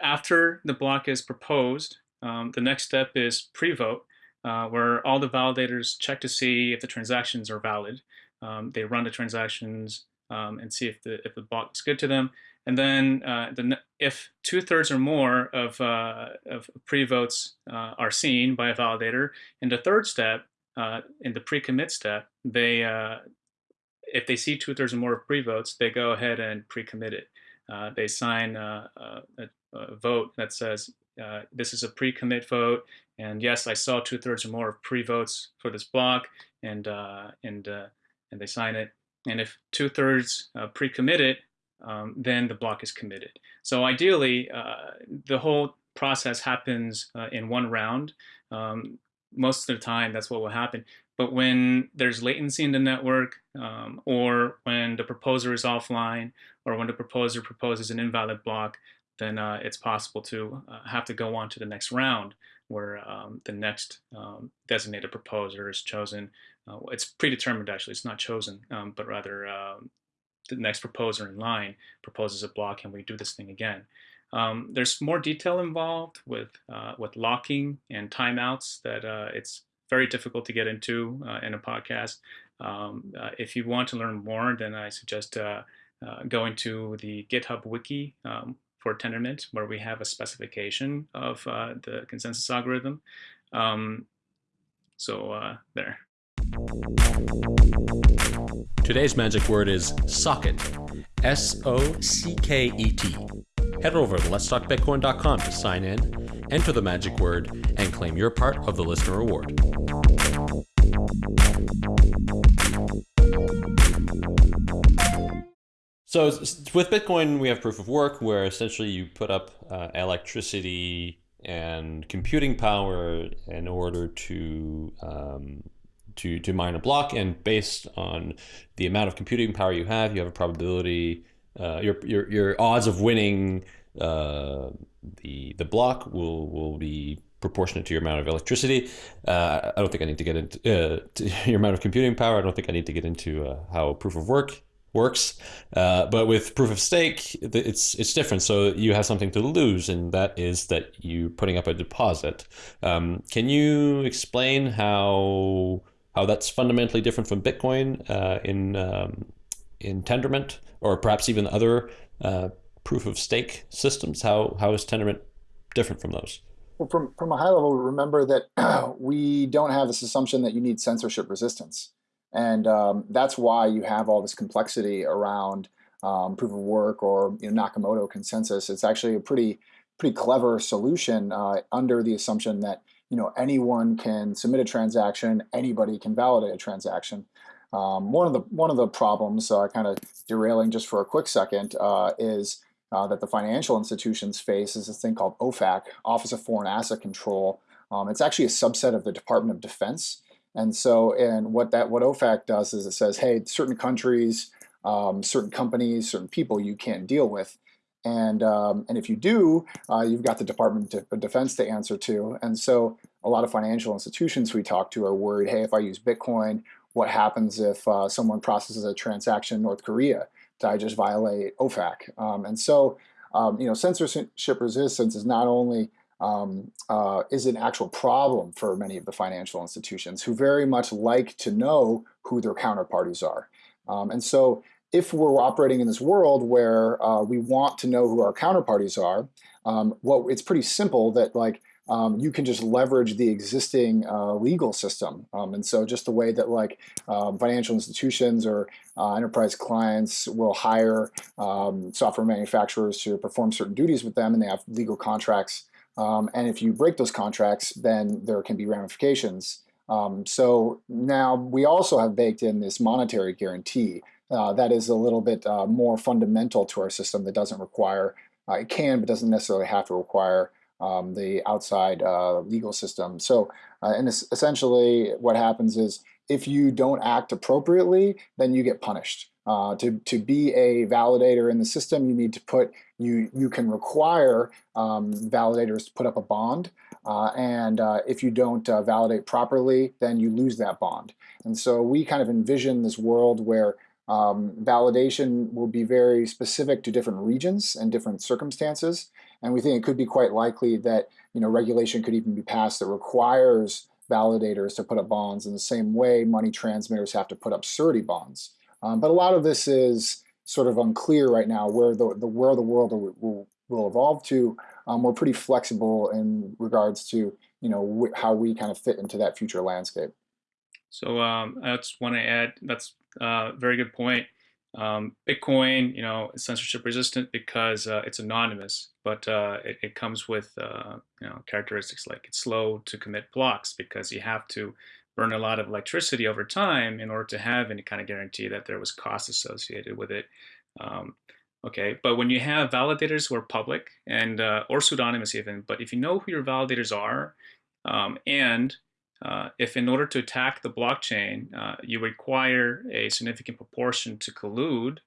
after the block is proposed, um, the next step is pre-vote uh, where all the validators check to see if the transactions are valid. Um, they run the transactions um, and see if the if the block is good to them. And then uh, the, if two thirds or more of, uh, of pre-votes uh, are seen by a validator, in the third step, uh, in the pre-commit step, they uh, if they see two thirds or more of pre-votes, they go ahead and pre-commit it. they sign a, a vote that says uh, this is a pre-commit vote, and yes, I saw two thirds or more of pre-votes for this block, and uh, and uh, and they sign it. And if two thirds uh, pre-commit it, um, then the block is committed. So ideally, uh, the whole process happens in one round. Um, most of the time, that's what will happen. But when there's latency in the network, um, or when the proposer is offline, or when the proposer proposes an invalid block, then uh, it's possible to uh, have to go on to the next round where um, the next um, designated proposer is chosen. Uh, it's predetermined actually, it's not chosen, um, but rather um, the next proposer in line proposes a block and we do this thing again. Um, there's more detail involved with, uh, with locking and timeouts that uh, it's very difficult to get into uh, in a podcast. Um, if you want to learn more, then I suggest going to the GitHub wiki um, for Tendermint, where we have a specification of uh, the consensus algorithm. Um, so uh, there. Today's magic word is socket. S O C K E T. Head over to letstalkbitcoin.com to sign in, enter the magic word, and claim your part of the listener reward. So with Bitcoin, we have proof of work where essentially you put up uh, electricity and computing power in order to um, to to mine a block, and based on the amount of computing power you have, you have a probability. Uh, your your your odds of winning uh, the the block will will be proportionate to your amount of electricity. Uh, I don't think I need to get into uh, to your amount of computing power. I don't think I need to get into uh, how proof of work works. Uh, but with proof of stake, it's it's different. So you have something to lose, and that is that you're putting up a deposit. Um, can you explain how how that's fundamentally different from Bitcoin uh, in um, in Tendermint, or perhaps even other uh, proof of stake systems? How how is Tendermint different from those? Well, from from a high level, remember that we don't have this assumption that you need censorship resistance. And um, that's why you have all this complexity around um, proof of work or you know, Nakamoto consensus. It's actually a pretty pretty clever solution uh, under the assumption that you know anyone can submit a transaction, anybody can validate a transaction. Um, one of the one of the problems, uh, kind of derailing just for a quick second, uh, is uh, that the financial institutions face is this thing called OFAC, Office of Foreign Asset Control. Um, it's actually a subset of the Department of Defense. And so, and what that what OFAC does is it says, hey, certain countries, um, certain companies, certain people you can't deal with. And, um, and if you do, uh, you've got the Department of Defense to answer to. And so a lot of financial institutions we talk to are worried, hey, if I use Bitcoin, what happens if uh, someone processes a transaction in North Korea? Do I just violate OFAC? Um, and so, um, you know, censorship resistance is not only um, uh, is an actual problem for many of the financial institutions who very much like to know who their counterparties are. Um, and so if we're operating in this world where uh, we want to know who our counterparties are, um, well, it's pretty simple that like um, you can just leverage the existing uh, legal system. Um, and so just the way that like um, financial institutions or uh, enterprise clients will hire um, software manufacturers to perform certain duties with them and they have legal contracts um, and if you break those contracts, then there can be ramifications. Um, so now we also have baked in this monetary guarantee uh, that is a little bit uh, more fundamental to our system that doesn't require, uh, it can but doesn't necessarily have to require um, the outside uh, legal system. So uh, and essentially what happens is if you don't act appropriately, then you get punished. Uh, to, to be a validator in the system, you need to put, you, you can require um, validators to put up a bond. Uh, and uh, if you don't uh, validate properly, then you lose that bond. And so we kind of envision this world where um, validation will be very specific to different regions and different circumstances. And we think it could be quite likely that you know regulation could even be passed that requires validators to put up bonds in the same way money transmitters have to put up surety bonds. Um, but a lot of this is sort of unclear right now where the, the where the world will, will evolve to. Um, we're pretty flexible in regards to you know how we kind of fit into that future landscape. So um, I just want to add that's a very good point. Um, Bitcoin, you know, is censorship resistant because uh, it's anonymous, but uh, it, it, comes with uh, you know characteristics like it's slow to commit blocks because you have to burn a lot of electricity over time in order to have any kind of guarantee that there was cost associated with it. Um, okay, but when you have validators who are public and uh, or pseudonymous even, but if you know who your validators are, um, and uh, if in order to attack the blockchain, uh, you require a significant proportion to collude,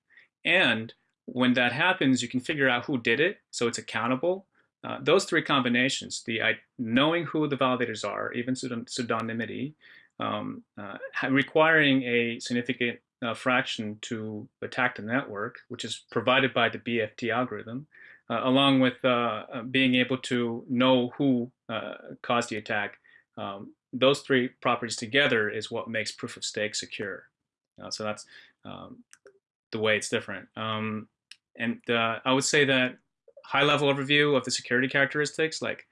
and when that happens, you can figure out who did it, so it's accountable. Uh, those three combinations, the knowing who the validators are, even pseudonymity, um, uh, requiring a significant uh, fraction to attack the network, which is provided by the BFT algorithm, uh, along with uh, being able to know who caused the attack. Um, those three properties together is what makes proof of stake secure. so that's um, the way it's different. Um, and I would say that high level overview of the security characteristics, like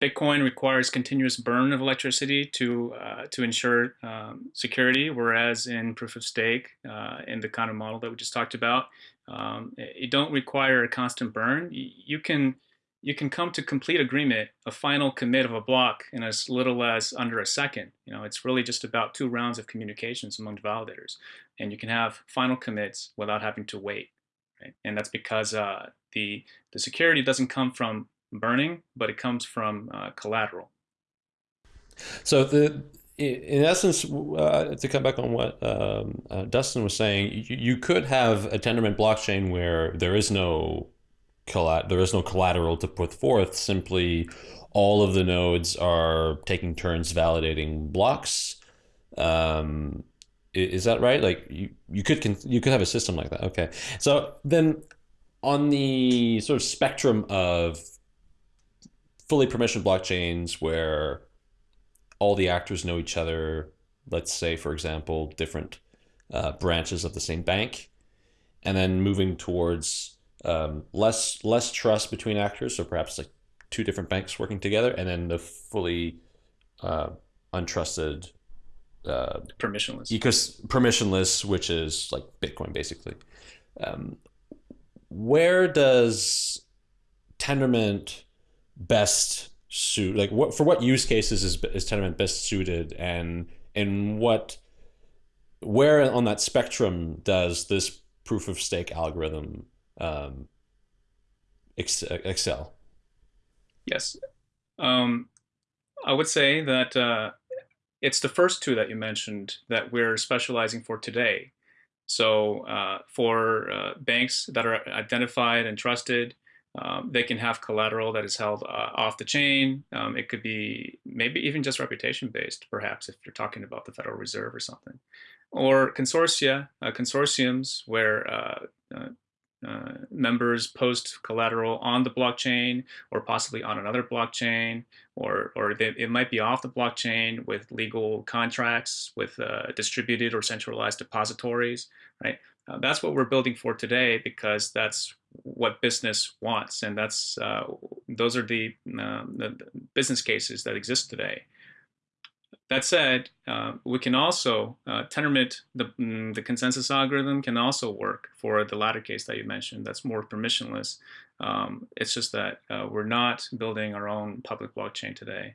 Bitcoin requires continuous burn of electricity to uh, to ensure um, security, whereas in proof of stake, uh, in the kind of model that we just talked about, um, you don't require a constant burn. You can you can come to complete agreement, a final commit of a block in as little as under a second. You know, it's really just about two rounds of communications among validators, and you can have final commits without having to wait. Right? And that's because uh, the the security doesn't come from burning, but it comes from uh, collateral. So the in essence, uh, to come back on what um, uh, Dustin was saying, you, you, could have a Tendermint blockchain where there is no there is no collateral to put forth. Simply, all of the nodes are taking turns validating blocks. Um, is that right? Like you, you could you could have a system like that. Okay, so then on the sort of spectrum of fully permissioned blockchains where all the actors know each other, let's say, for example, different uh, branches of the same bank, and then moving towards um, less less trust between actors, so perhaps like two different banks working together, and then the fully uh, untrusted uh, permissionless. Ecos permissionless, which is like Bitcoin basically. Um, where does Tendermint best suit like what for what use cases is, is Tendermint best suited? And and what where on that spectrum does this proof of stake algorithm um, excel? Yes. Um, i would say that uh, it's the first two that you mentioned that we're specializing for today so uh, for uh, banks that are identified and trusted um, they can have collateral that is held uh, off the chain. Um, it could be maybe even just reputation based, perhaps, if you're talking about the Federal Reserve or something. Or consortia, uh, consortiums where uh, members post collateral on the blockchain or possibly on another blockchain, or, or they, it might be off the blockchain with legal contracts with uh, distributed or centralized depositories, right? Uh, that's what we're building for today because that's what business wants, and that's uh, those are the, uh, the, business cases that exist today. That said, uh, we can also uh, Tendermint the mm, the consensus algorithm can also work for the latter case that you mentioned. That's more permissionless. Um, it's just that uh, we're not building our own public blockchain today.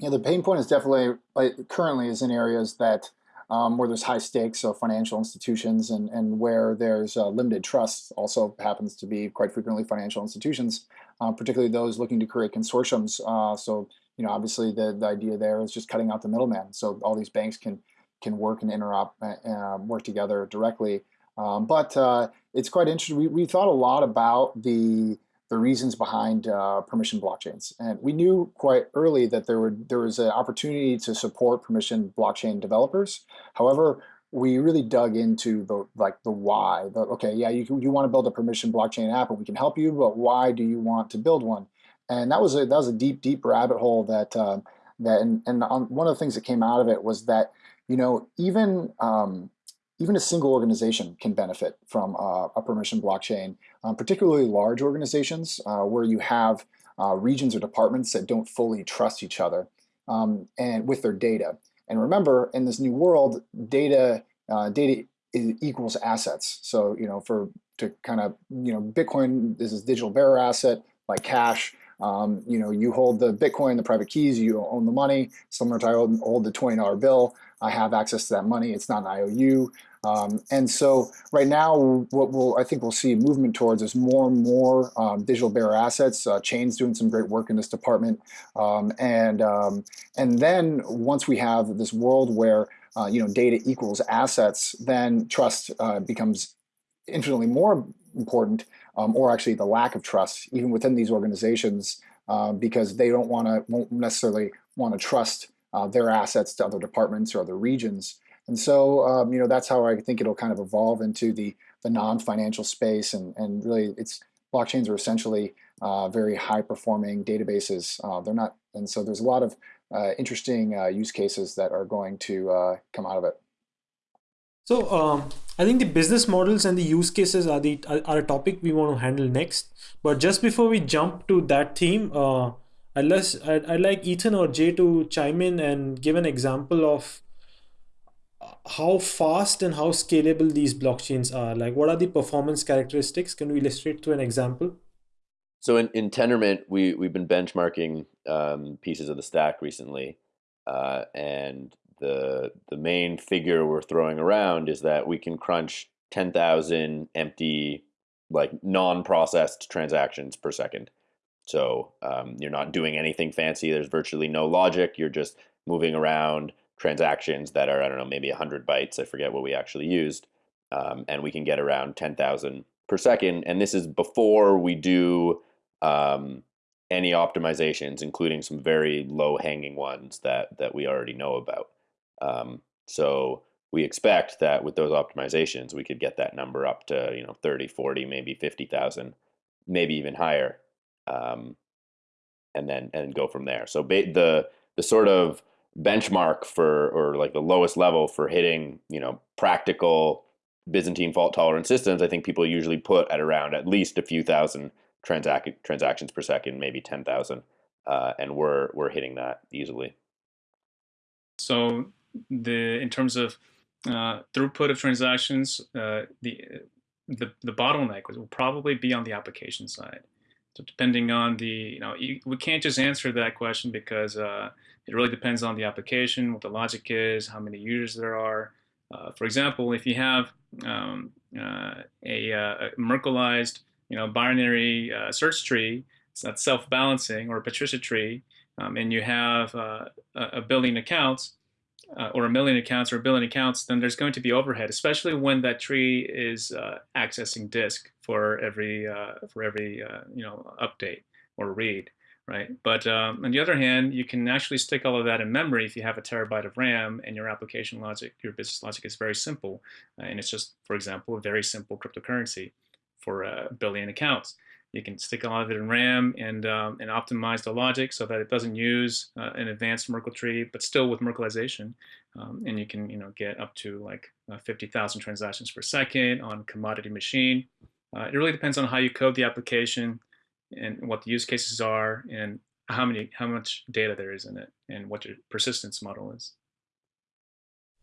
Yeah, the pain point is definitely like, currently is in areas that um, where there's high stakes, so financial institutions, and, and where there's uh, limited trust, also happens to be quite frequently financial institutions, uh, particularly those looking to create consortiums. Uh, so, you know, obviously the, the idea there is just cutting out the middleman. So all these banks can can work and interop, uh, uh, work together directly. Um, but uh, it's quite interesting. We, we thought a lot about the the reasons behind uh, permission blockchains. And we knew quite early that there would there was an opportunity to support permission blockchain developers. However, we really dug into the like the why. The, okay, yeah, you you want to build a permission blockchain app, and we can help you, but why do you want to build one? And that was a that was a deep deep rabbit hole that uh, that and, and on, one of the things that came out of it was that you know even um, even a single organization can benefit from uh, a permission blockchain, um, particularly large organizations uh, where you have uh, regions or departments that don't fully trust each other um, and with their data. And remember, in this new world, data uh, data equals assets. So you know, for to kind of you know, Bitcoin is this digital bearer asset like cash. Um, you know, you hold the Bitcoin, the private keys, you own the money. Similar to I hold the $20 bill. I have access to that money. It's not an IOU. Um, and so right now, what we'll, I think we'll see movement towards is more and more um, digital bearer assets. Uh, Chain's doing some great work in this department. Um, and, um, and then once we have this world where uh, you know, data equals assets, then trust uh, becomes infinitely more important, um, or actually the lack of trust, even within these organizations, uh, because they don't want to, won't necessarily want to trust uh, their assets to other departments or other regions. And so, um, you know, that's how I think it'll kind of evolve into the the non-financial space, and and really, it's blockchains are essentially uh, very high-performing databases. Uh, they're not, and so there's a lot of uh, interesting uh, use cases that are going to uh, come out of it. So um, I think the business models and the use cases are the are a topic we want to handle next. But just before we jump to that theme, uh, I'd, I'd, I'd like Ethan or Jae to chime in and give an example of how fast and how scalable these blockchains are. Like, what are the performance characteristics? Can we illustrate through an example? So in, in Tendermint, we, we've been benchmarking um, pieces of the stack recently. Uh, and the, the main figure we're throwing around is that we can crunch 10,000 empty, like non-processed transactions per second. So um, you're not doing anything fancy. There's virtually no logic. You're just moving around transactions that are, I don't know, maybe 100 bytes. I forget what we actually used. Um, and we can get around 10,000 per second. And this is before we do um, any optimizations, including some very low hanging ones that, that we already know about. Um, so we expect that with those optimizations, we could get that number up to, you know, 30, 40, maybe 50,000, maybe even higher. Um, and then, and go from there. So the, the sort of benchmark for, or like the lowest level for hitting, you know, practical Byzantine fault tolerant systems, I think people usually put at around at least a few thousand transac transactions per second, maybe 10,000. Uh, and we're, we're hitting that easily. So the, in terms of uh, throughput of transactions, uh, the, the, the bottleneck will probably be on the application side. So depending on the, you know, you, we can't just answer that question because uh, it really depends on the application, what the logic is, how many users there are. Uh, for example, if you have um, uh, a, a, Merkleized, you know, binary uh, search tree, not self-balancing, or a Patricia tree, um, and you have uh, a billion accounts, uh, or a million accounts or a billion accounts, then there's going to be overhead, especially when that tree is uh, accessing disk for every uh, for every uh, you know update or read, right? But um, on the other hand, you can actually stick all of that in memory if you have a terabyte of RAM and your application logic, your business logic is very simple, uh, and it's just, for example, a very simple cryptocurrency for a billion accounts. You can stick a lot of it in RAM and, um, and optimize the logic so that it doesn't use uh, an advanced Merkle tree, but still with Merkleization. Um, and you can you know, get up to like uh, 50,000 transactions per second on commodity machine. Uh, it really depends on how you code the application and what the use cases are and how many how much data there is in it and what your persistence model is.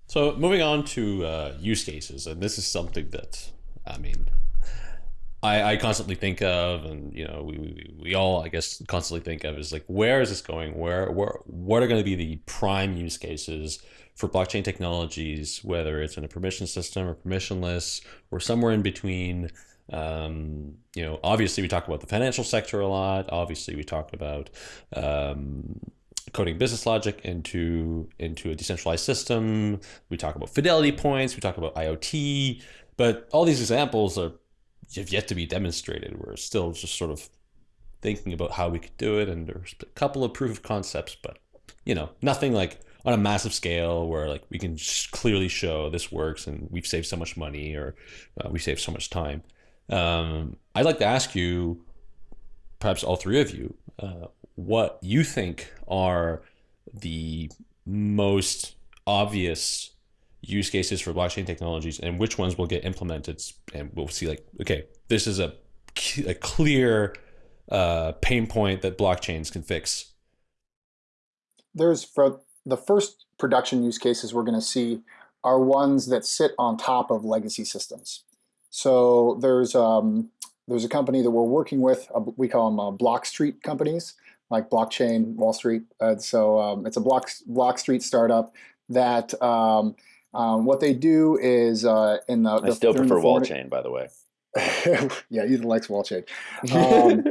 So moving on to uh, use cases, and this is something that I mean I, I constantly think of, and you know, we, we, we all, I guess, constantly think of is like, where is this going? Where, where, what are going to be the prime use cases for blockchain technologies, whether it's in a permission system or permissionless, or somewhere in between? Um, you know, obviously we talk about the financial sector a lot. Obviously we talk about um, coding business logic into into a decentralized system. We talk about fidelity points. We talk about IoT. But all these examples are have yet to be demonstrated. We're still just sort of thinking about how we could do it, and there's a couple of proof of concepts, but you know, nothing like on a massive scale where like we can clearly show this works and we've saved so much money or uh, we saved so much time. Um, I'd like to ask you, perhaps all three of you, uh, what you think are the most obvious use cases for blockchain technologies and which ones will get implemented and we'll see like okay this is a, a clear uh, pain point that blockchains can fix. There's for the first production use cases we're going to see are ones that sit on top of legacy systems. So there's um, there's a company that we're working with uh, we call them uh, block street companies like blockchain wall street. Uh, so um, it's a block block street startup that um, um, what they do is uh, in the. I still prefer wall chain, by the way. yeah, Ethan likes wall chain. Um,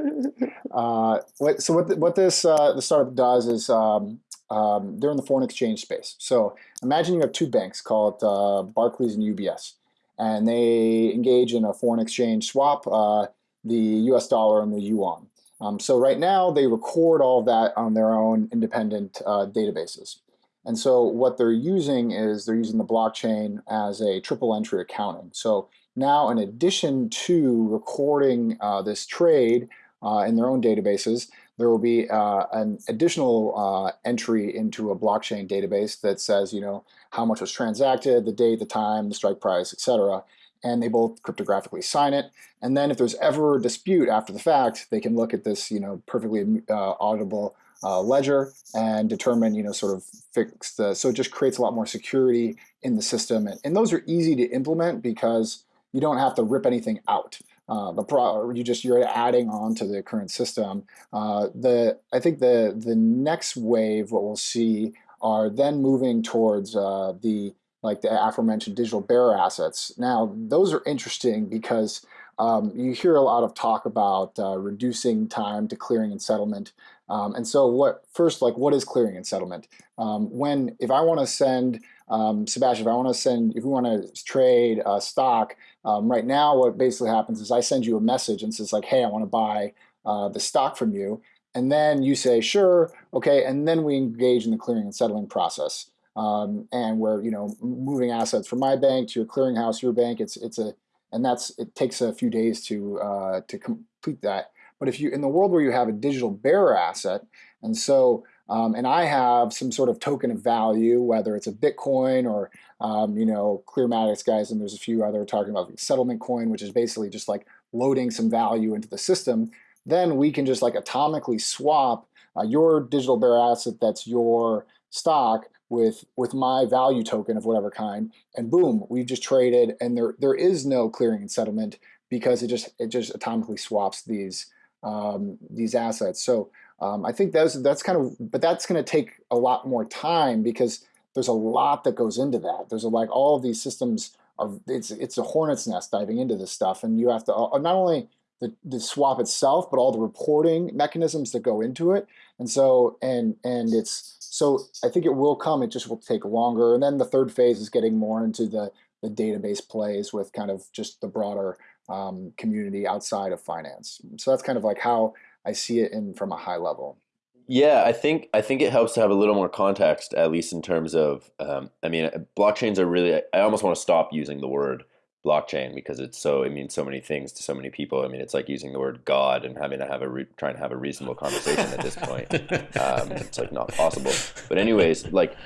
uh, what, so what the, what this uh, the startup does is um, um, they're in the foreign exchange space. So imagine you have two banks called uh, Barclays and UBS, and they engage in a foreign exchange swap, uh, the U.S. dollar and the yuan. Um, so right now they record all that on their own independent uh, databases. And so what they're using is they're using the blockchain as a triple entry accounting. So now in addition to recording uh, this trade uh, in their own databases, there will be uh, an additional uh, entry into a blockchain database that says, you know, how much was transacted, the date, the time, the strike price, etc. and they both cryptographically sign it. And then if there's ever a dispute after the fact, they can look at this, you know, perfectly uh, auditable uh, ledger and determine, you know, sort of fix the, so it just creates a lot more security in the system. And, and those are easy to implement because you don't have to rip anything out. Uh, the pro, you just you're adding on to the current system. Uh, the I think the the next wave, what we'll see, are then moving towards uh, the like the aforementioned digital bearer assets. Now, those are interesting because um, you hear a lot of talk about uh, reducing time to clearing and settlement. Um, and so what first, like what is clearing and settlement? Um, when, if I want to send, um, Sebastian, if I want to send, if we want to trade uh, stock, um, right now what basically happens is I send you a message and says like, hey, I want to buy uh, the stock from you. And then you say, sure, okay, and then we engage in the clearing and settling process um, and we're you know moving assets from my bank to your clearinghouse, your bank. It's it's a and that's it takes a few days to uh, to complete that. But if you in the world where you have a digital bearer asset, and so um, and I have some sort of token of value, whether it's a Bitcoin or um, you know Clearmatics guys, and there's a few other talking about settlement coin, which is basically just like loading some value into the system. Then we can just like atomically swap uh, your digital bearer asset that's your stock with with my value token of whatever kind, and boom, we've just traded, and there there is no clearing and settlement because it just it just atomically swaps these um, these assets. So um, I think that's that's kind of, but that's going to take a lot more time because there's a lot that goes into that. There's a, like all of these systems are it's it's a hornet's nest diving into this stuff, and you have to uh, not only the, the swap itself, but all the reporting mechanisms that go into it. And so, and and it's so I think it will come. It just will take longer. And then the third phase is getting more into the the database plays with kind of just the broader um, community outside of finance. So that's kind of like how I see it in from a high level. Yeah, I think I think it helps to have a little more context, at least in terms of. Um, I mean, blockchains are really. I almost want to stop using the word blockchain because it's so it means so many things to so many people. I mean, it's like using the word God and having to have a re- trying to have a reasonable conversation at this point. Um, it's like not possible. But anyways, like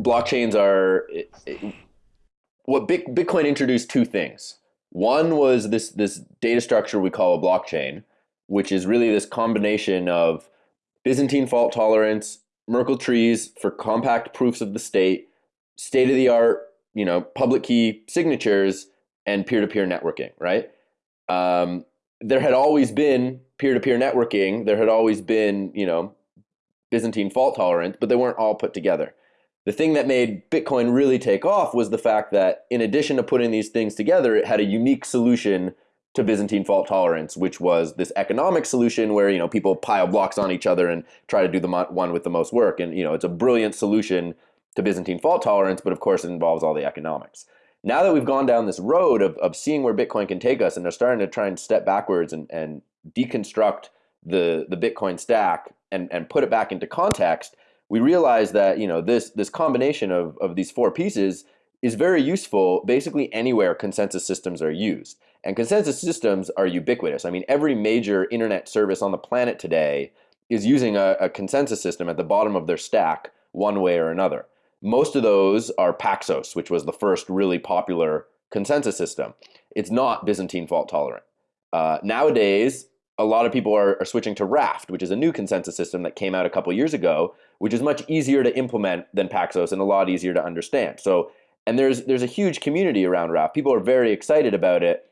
blockchains are it, it, what Bitcoin introduced two things. One was this this data structure we call a blockchain, which is really this combination of Byzantine fault tolerance, Merkle trees for compact proofs of the state, state of the art, you know, public key signatures and peer-to-peer networking, right? Um, there had always been peer-to-peer networking. There had always been, you know, Byzantine fault tolerance, but they weren't all put together. The thing that made Bitcoin really take off was the fact that in addition to putting these things together, it had a unique solution to Byzantine fault tolerance, which was this economic solution where you know people pile blocks on each other and try to do the one with the most work. And you know it's a brilliant solution to Byzantine fault tolerance, but of course it involves all the economics now that we've gone down this road of, of seeing where Bitcoin can take us and they're starting to try and step backwards and, and deconstruct the, the Bitcoin stack and, and put it back into context, we realize that you know this this combination of, of these four pieces is very useful basically anywhere consensus systems are used. And consensus systems are ubiquitous. I mean, every major internet service on the planet today is using a, a consensus system at the bottom of their stack one way or another. Most of those are Paxos, which was the first really popular consensus system. It's not Byzantine fault tolerant. Uh, nowadays, a lot of people are, are, switching to Raft, which is a new consensus system that came out a couple years ago, which is much easier to implement than Paxos and a lot easier to understand. So, and there's there's a huge community around Raft. People are very excited about it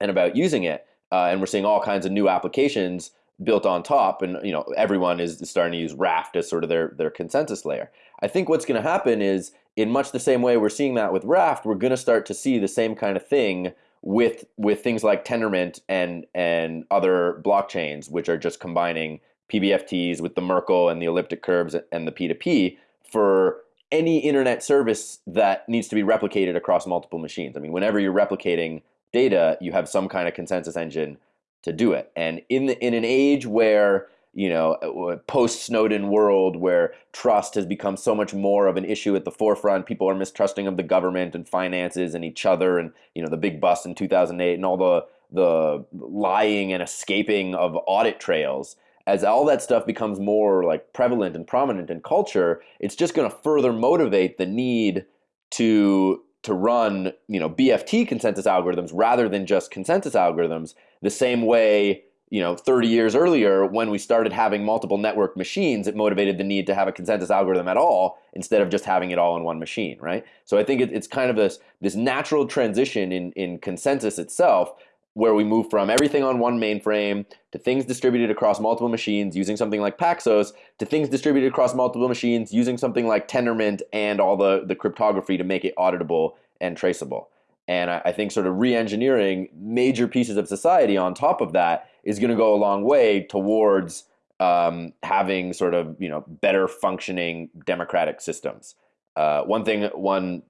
and about using it, uh, and we're seeing all kinds of new applications built on top and you know everyone is starting to use raft as sort of their their consensus layer i think what's going to happen is in much the same way we're seeing that with raft we're going to start to see the same kind of thing with with things like tendermint and and other blockchains which are just combining pbfts with the merkle and the elliptic curves and the p2p for any internet service that needs to be replicated across multiple machines i mean whenever you're replicating data you have some kind of consensus engine to do it. And in the, in an age where you know uh, post Snowden world where trust has become so much more of an issue at the forefront, people are mistrusting of the government and finances and each other, and you know the big bust in 2008 and all the the lying and escaping of audit trails. As all that stuff becomes more like prevalent and prominent in culture, it's just going to further motivate the need to to run you know BFT consensus algorithms rather than just consensus algorithms. The same way you know 30 years earlier when we started having multiple network machines it motivated the need to have a consensus algorithm at all instead of just having it all in one machine right so i think it, it's kind of this this natural transition in in consensus itself where we move from everything on one mainframe to things distributed across multiple machines using something like Paxos to things distributed across multiple machines using something like Tendermint and all the, the cryptography to make it auditable and traceable. And I, I think sort of re-engineering major pieces of society on top of that is going to go a long way towards um, having sort of you know better functioning democratic systems. Uh, one thing, one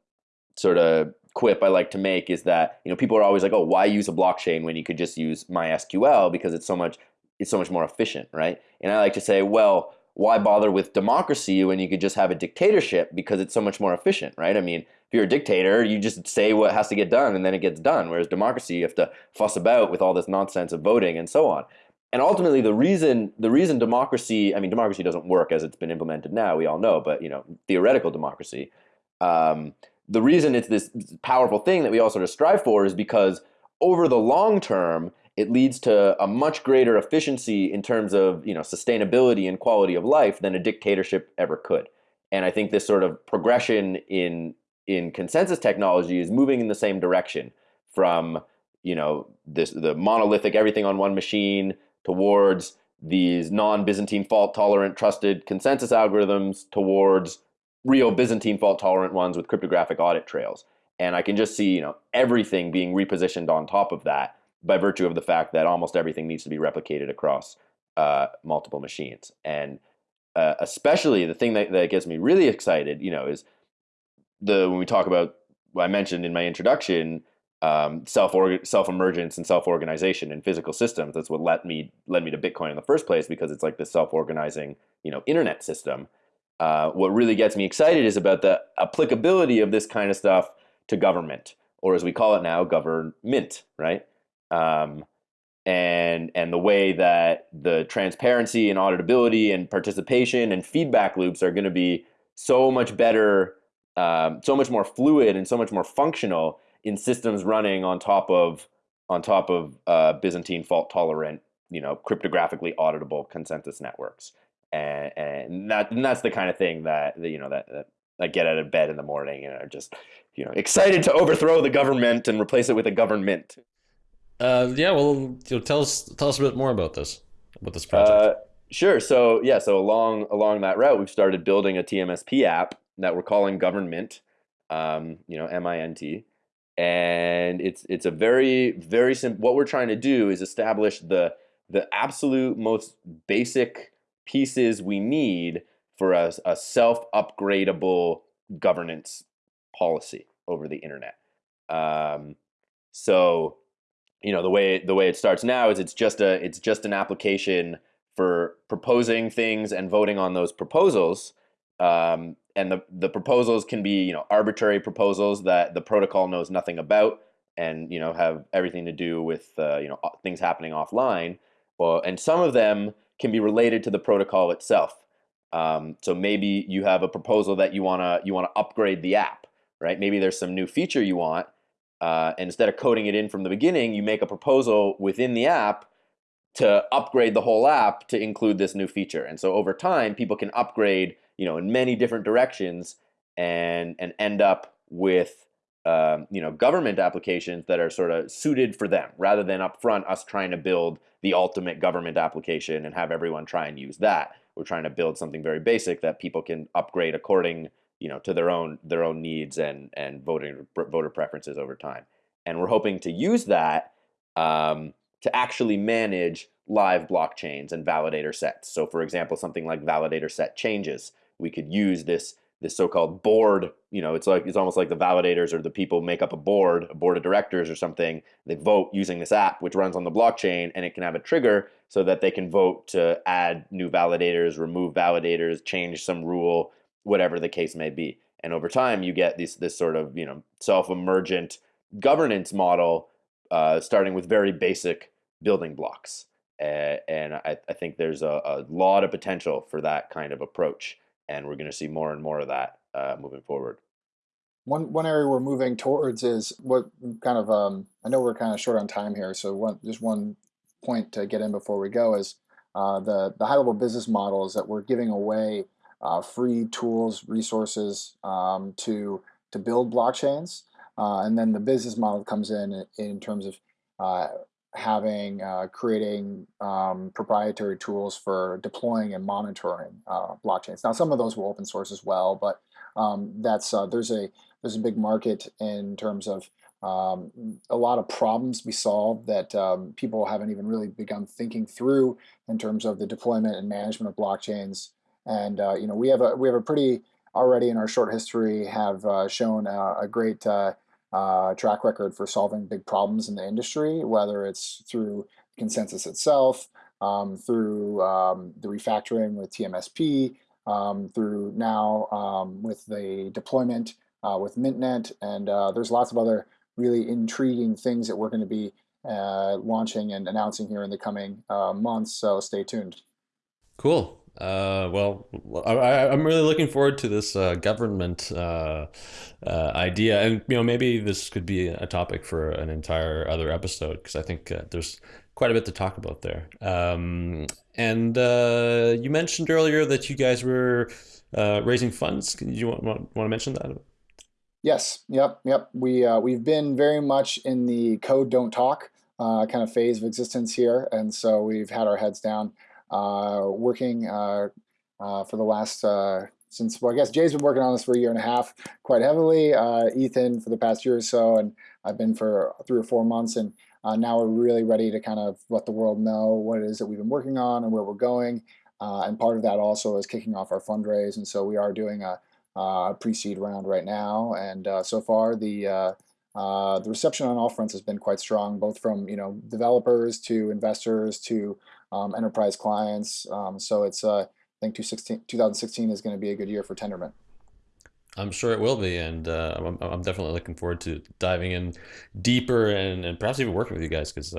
sort of quip I like to make is that you know people are always like, oh, why use a blockchain when you could just use MySQL because it's so much it's so much more efficient, right? And I like to say, well, why bother with democracy when you could just have a dictatorship because it's so much more efficient, right? I mean, if you're a dictator, you just say what has to get done and then it gets done. Whereas democracy, you have to fuss about with all this nonsense of voting and so on. And ultimately, the reason the reason democracy, I mean, democracy doesn't work as it's been implemented now. We all know, but you know, theoretical democracy. Um, the reason it's this powerful thing that we all sort of strive for is because over the long term, it leads to a much greater efficiency in terms of you know sustainability and quality of life than a dictatorship ever could. And I think this sort of progression in in consensus technology is moving in the same direction from you know this the monolithic everything on one machine towards these non-Byzantine fault tolerant trusted consensus algorithms towards real Byzantine fault tolerant ones with cryptographic audit trails. And I can just see, you know, everything being repositioned on top of that by virtue of the fact that almost everything needs to be replicated across uh, multiple machines. And uh, especially the thing that, that gets me really excited, you know, is the when we talk about what I mentioned in my introduction, um, self self emergence and self organization in physical systems. That's what led me led me to Bitcoin in the first place because it's like this self organizing, you know, internet system. Uh, what really gets me excited is about the applicability of this kind of stuff to government, or as we call it now, Governmint, right? Um, and and the way that the transparency and auditability and participation and feedback loops are going to be so much better, um, so much more fluid and so much more functional in systems running on top of on top of uh, Byzantine fault tolerant, you know, cryptographically auditable consensus networks and, and that and that's the kind of thing that, that you know that, that I get out of bed in the morning and are just you know excited to overthrow the government and replace it with a Governmint. Uh, yeah, well, you know, tell us tell us a bit more about this about this project. Uh, sure. So yeah, so along along that route, we've started building a TMSP app that we're calling Governmint. Um, you know, M I N T, and it's it's a very very simple. What we're trying to do is establish the the absolute most basic pieces we need for a, a self-upgradable governance policy over the internet. Um, so, you know, the way the way it starts now is it's just a it's just an application for proposing things and voting on those proposals. Um, and the the proposals can be you know arbitrary proposals that the protocol knows nothing about and you know have everything to do with uh, you know things happening offline. Well, and some of them can be related to the protocol itself. Um, so maybe you have a proposal that you wanna you wanna upgrade the app, right? Maybe there's some new feature you want, uh, and instead of coding it in from the beginning, you make a proposal within the app to upgrade the whole app to include this new feature. And so over time, people can upgrade, you know, in many different directions, and and end up with um, you know, government applications that are sort of suited for them, rather than upfront us trying to build the ultimate government application and have everyone try and use that. We're trying to build something very basic that people can upgrade according, you know, to their own their own needs and and voting voter preferences over time. And we're hoping to use that um, to actually manage live blockchains and validator sets. So, for example, something like validator set changes, we could use this this so-called board you know it's like it's almost like the validators or the people make up a board a board of directors or something. They vote using this app which runs on the blockchain and it can have a trigger so that they can vote to add new validators remove validators change some rule whatever the case may be. And over time you get this this sort of you know self-emergent governance model uh, starting with very basic building blocks. Uh, and I, I think there's a, a lot of potential for that kind of approach and we're going to see more and more of that uh, moving forward. one one area we're moving towards is what kind of um, I know we're kind of short on time here, so one just one point to get in before we go is uh, the the high level business model is that we're giving away uh, free tools, resources um, to to build blockchains, uh, and then the business model comes in in terms of uh, having uh, creating um, proprietary tools for deploying and monitoring uh, blockchains. Now, some of those will open source as well, but um, that's there's a there's a big market in terms of um, a lot of problems we solve that um, people haven't even really begun thinking through in terms of the deployment and management of blockchains. And uh, you know, we have a we have a pretty already in our short history have uh, shown a, a great uh, track record for solving big problems in the industry, whether it's through consensus itself, um, through um, the refactoring with TMSP, um, through now um, with the deployment uh, with MintNet, and uh, there's lots of other really intriguing things that we're going to be uh, launching and announcing here in the coming uh, months. So stay tuned. Cool. Uh, well, I, am really looking forward to this uh, Governmint uh, uh, idea, and you know maybe this could be a topic for an entire other episode because I think uh, there's quite a bit to talk about there. Um, and uh, you mentioned earlier that you guys were raising funds. Can you want, want, want to mention that? Yes. Yep. Yep. We we've been very much in the code don't talk kind of phase of existence here, and so we've had our heads down, working uh, uh, for the last uh, since well, I guess Jae's been working on this for a year and a half, quite heavily. Ethan for the past year or so, and I've been for three or four months, and now we're really ready to kind of let the world know what it is that we've been working on and where we're going. and part of that also is kicking off our fundraise, and so we are doing a uh, pre-seed round right now, and uh, so far the uh, uh, the reception on all fronts has been quite strong, both from you know developers to investors to um, enterprise clients. Um, so it's uh, I think 2016 is going to be a good year for Tendermint. I'm sure it will be, and uh, I'm, I'm definitely looking forward to diving in deeper and, and perhaps even working with you guys because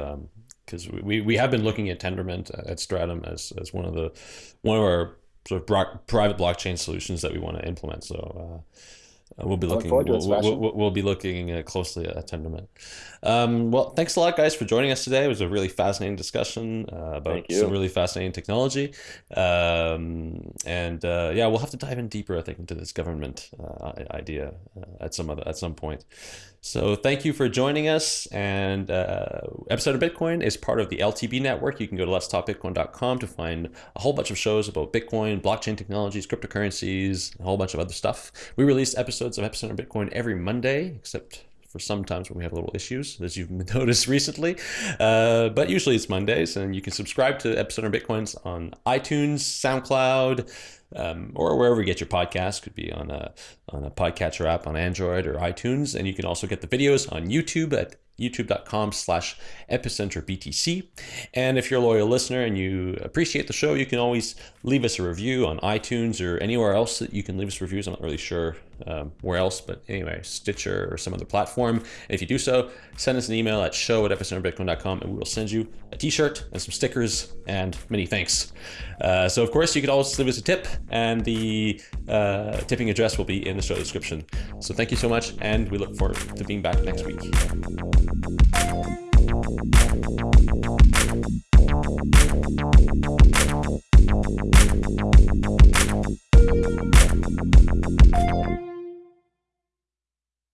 because um, we, we have been looking at Tendermint at Stratumn as, as one of the one of our sort of private blockchain solutions that we want to implement. So uh, we'll be looking. We'll, we'll, we'll, be looking uh, closely at Tendermint. Um, well, thanks a lot, guys, for joining us today. It was a really fascinating discussion uh, about some really fascinating technology. Um, and uh, yeah, we'll have to dive in deeper, I think, into this Governmint uh, idea uh, at some other at some point. So thank you for joining us. And uh, Epicenter Bitcoin is part of the LTB network. You can go to letstalkbitcoin.com to find a whole bunch of shows about Bitcoin, blockchain technologies, cryptocurrencies, a whole bunch of other stuff. We release episodes of Epicenter Bitcoin every Monday, except for sometimes when we have little issues, as you've noticed recently. Uh, but usually it's Mondays, and you can subscribe to Epicenter Bitcoins on iTunes, SoundCloud, um, or wherever you get your podcast. Could be on a on a podcatcher app on Android or iTunes, and you can also get the videos on YouTube at youtube.com slash epicenter btc and if you're a loyal listener and you appreciate the show you can always leave us a review on itunes or anywhere else that you can leave us reviews i'm not really sure um, where else, but anyway, Stitcher or some other platform. And if you do so, send us an email at show at epicenterbitcoin.com and we will send you a t-shirt and some stickers and many thanks. Uh, so of course, you could always leave us a tip and the uh, tipping address will be in the show description. So thank you so much and we look forward to being back next week. Thank you.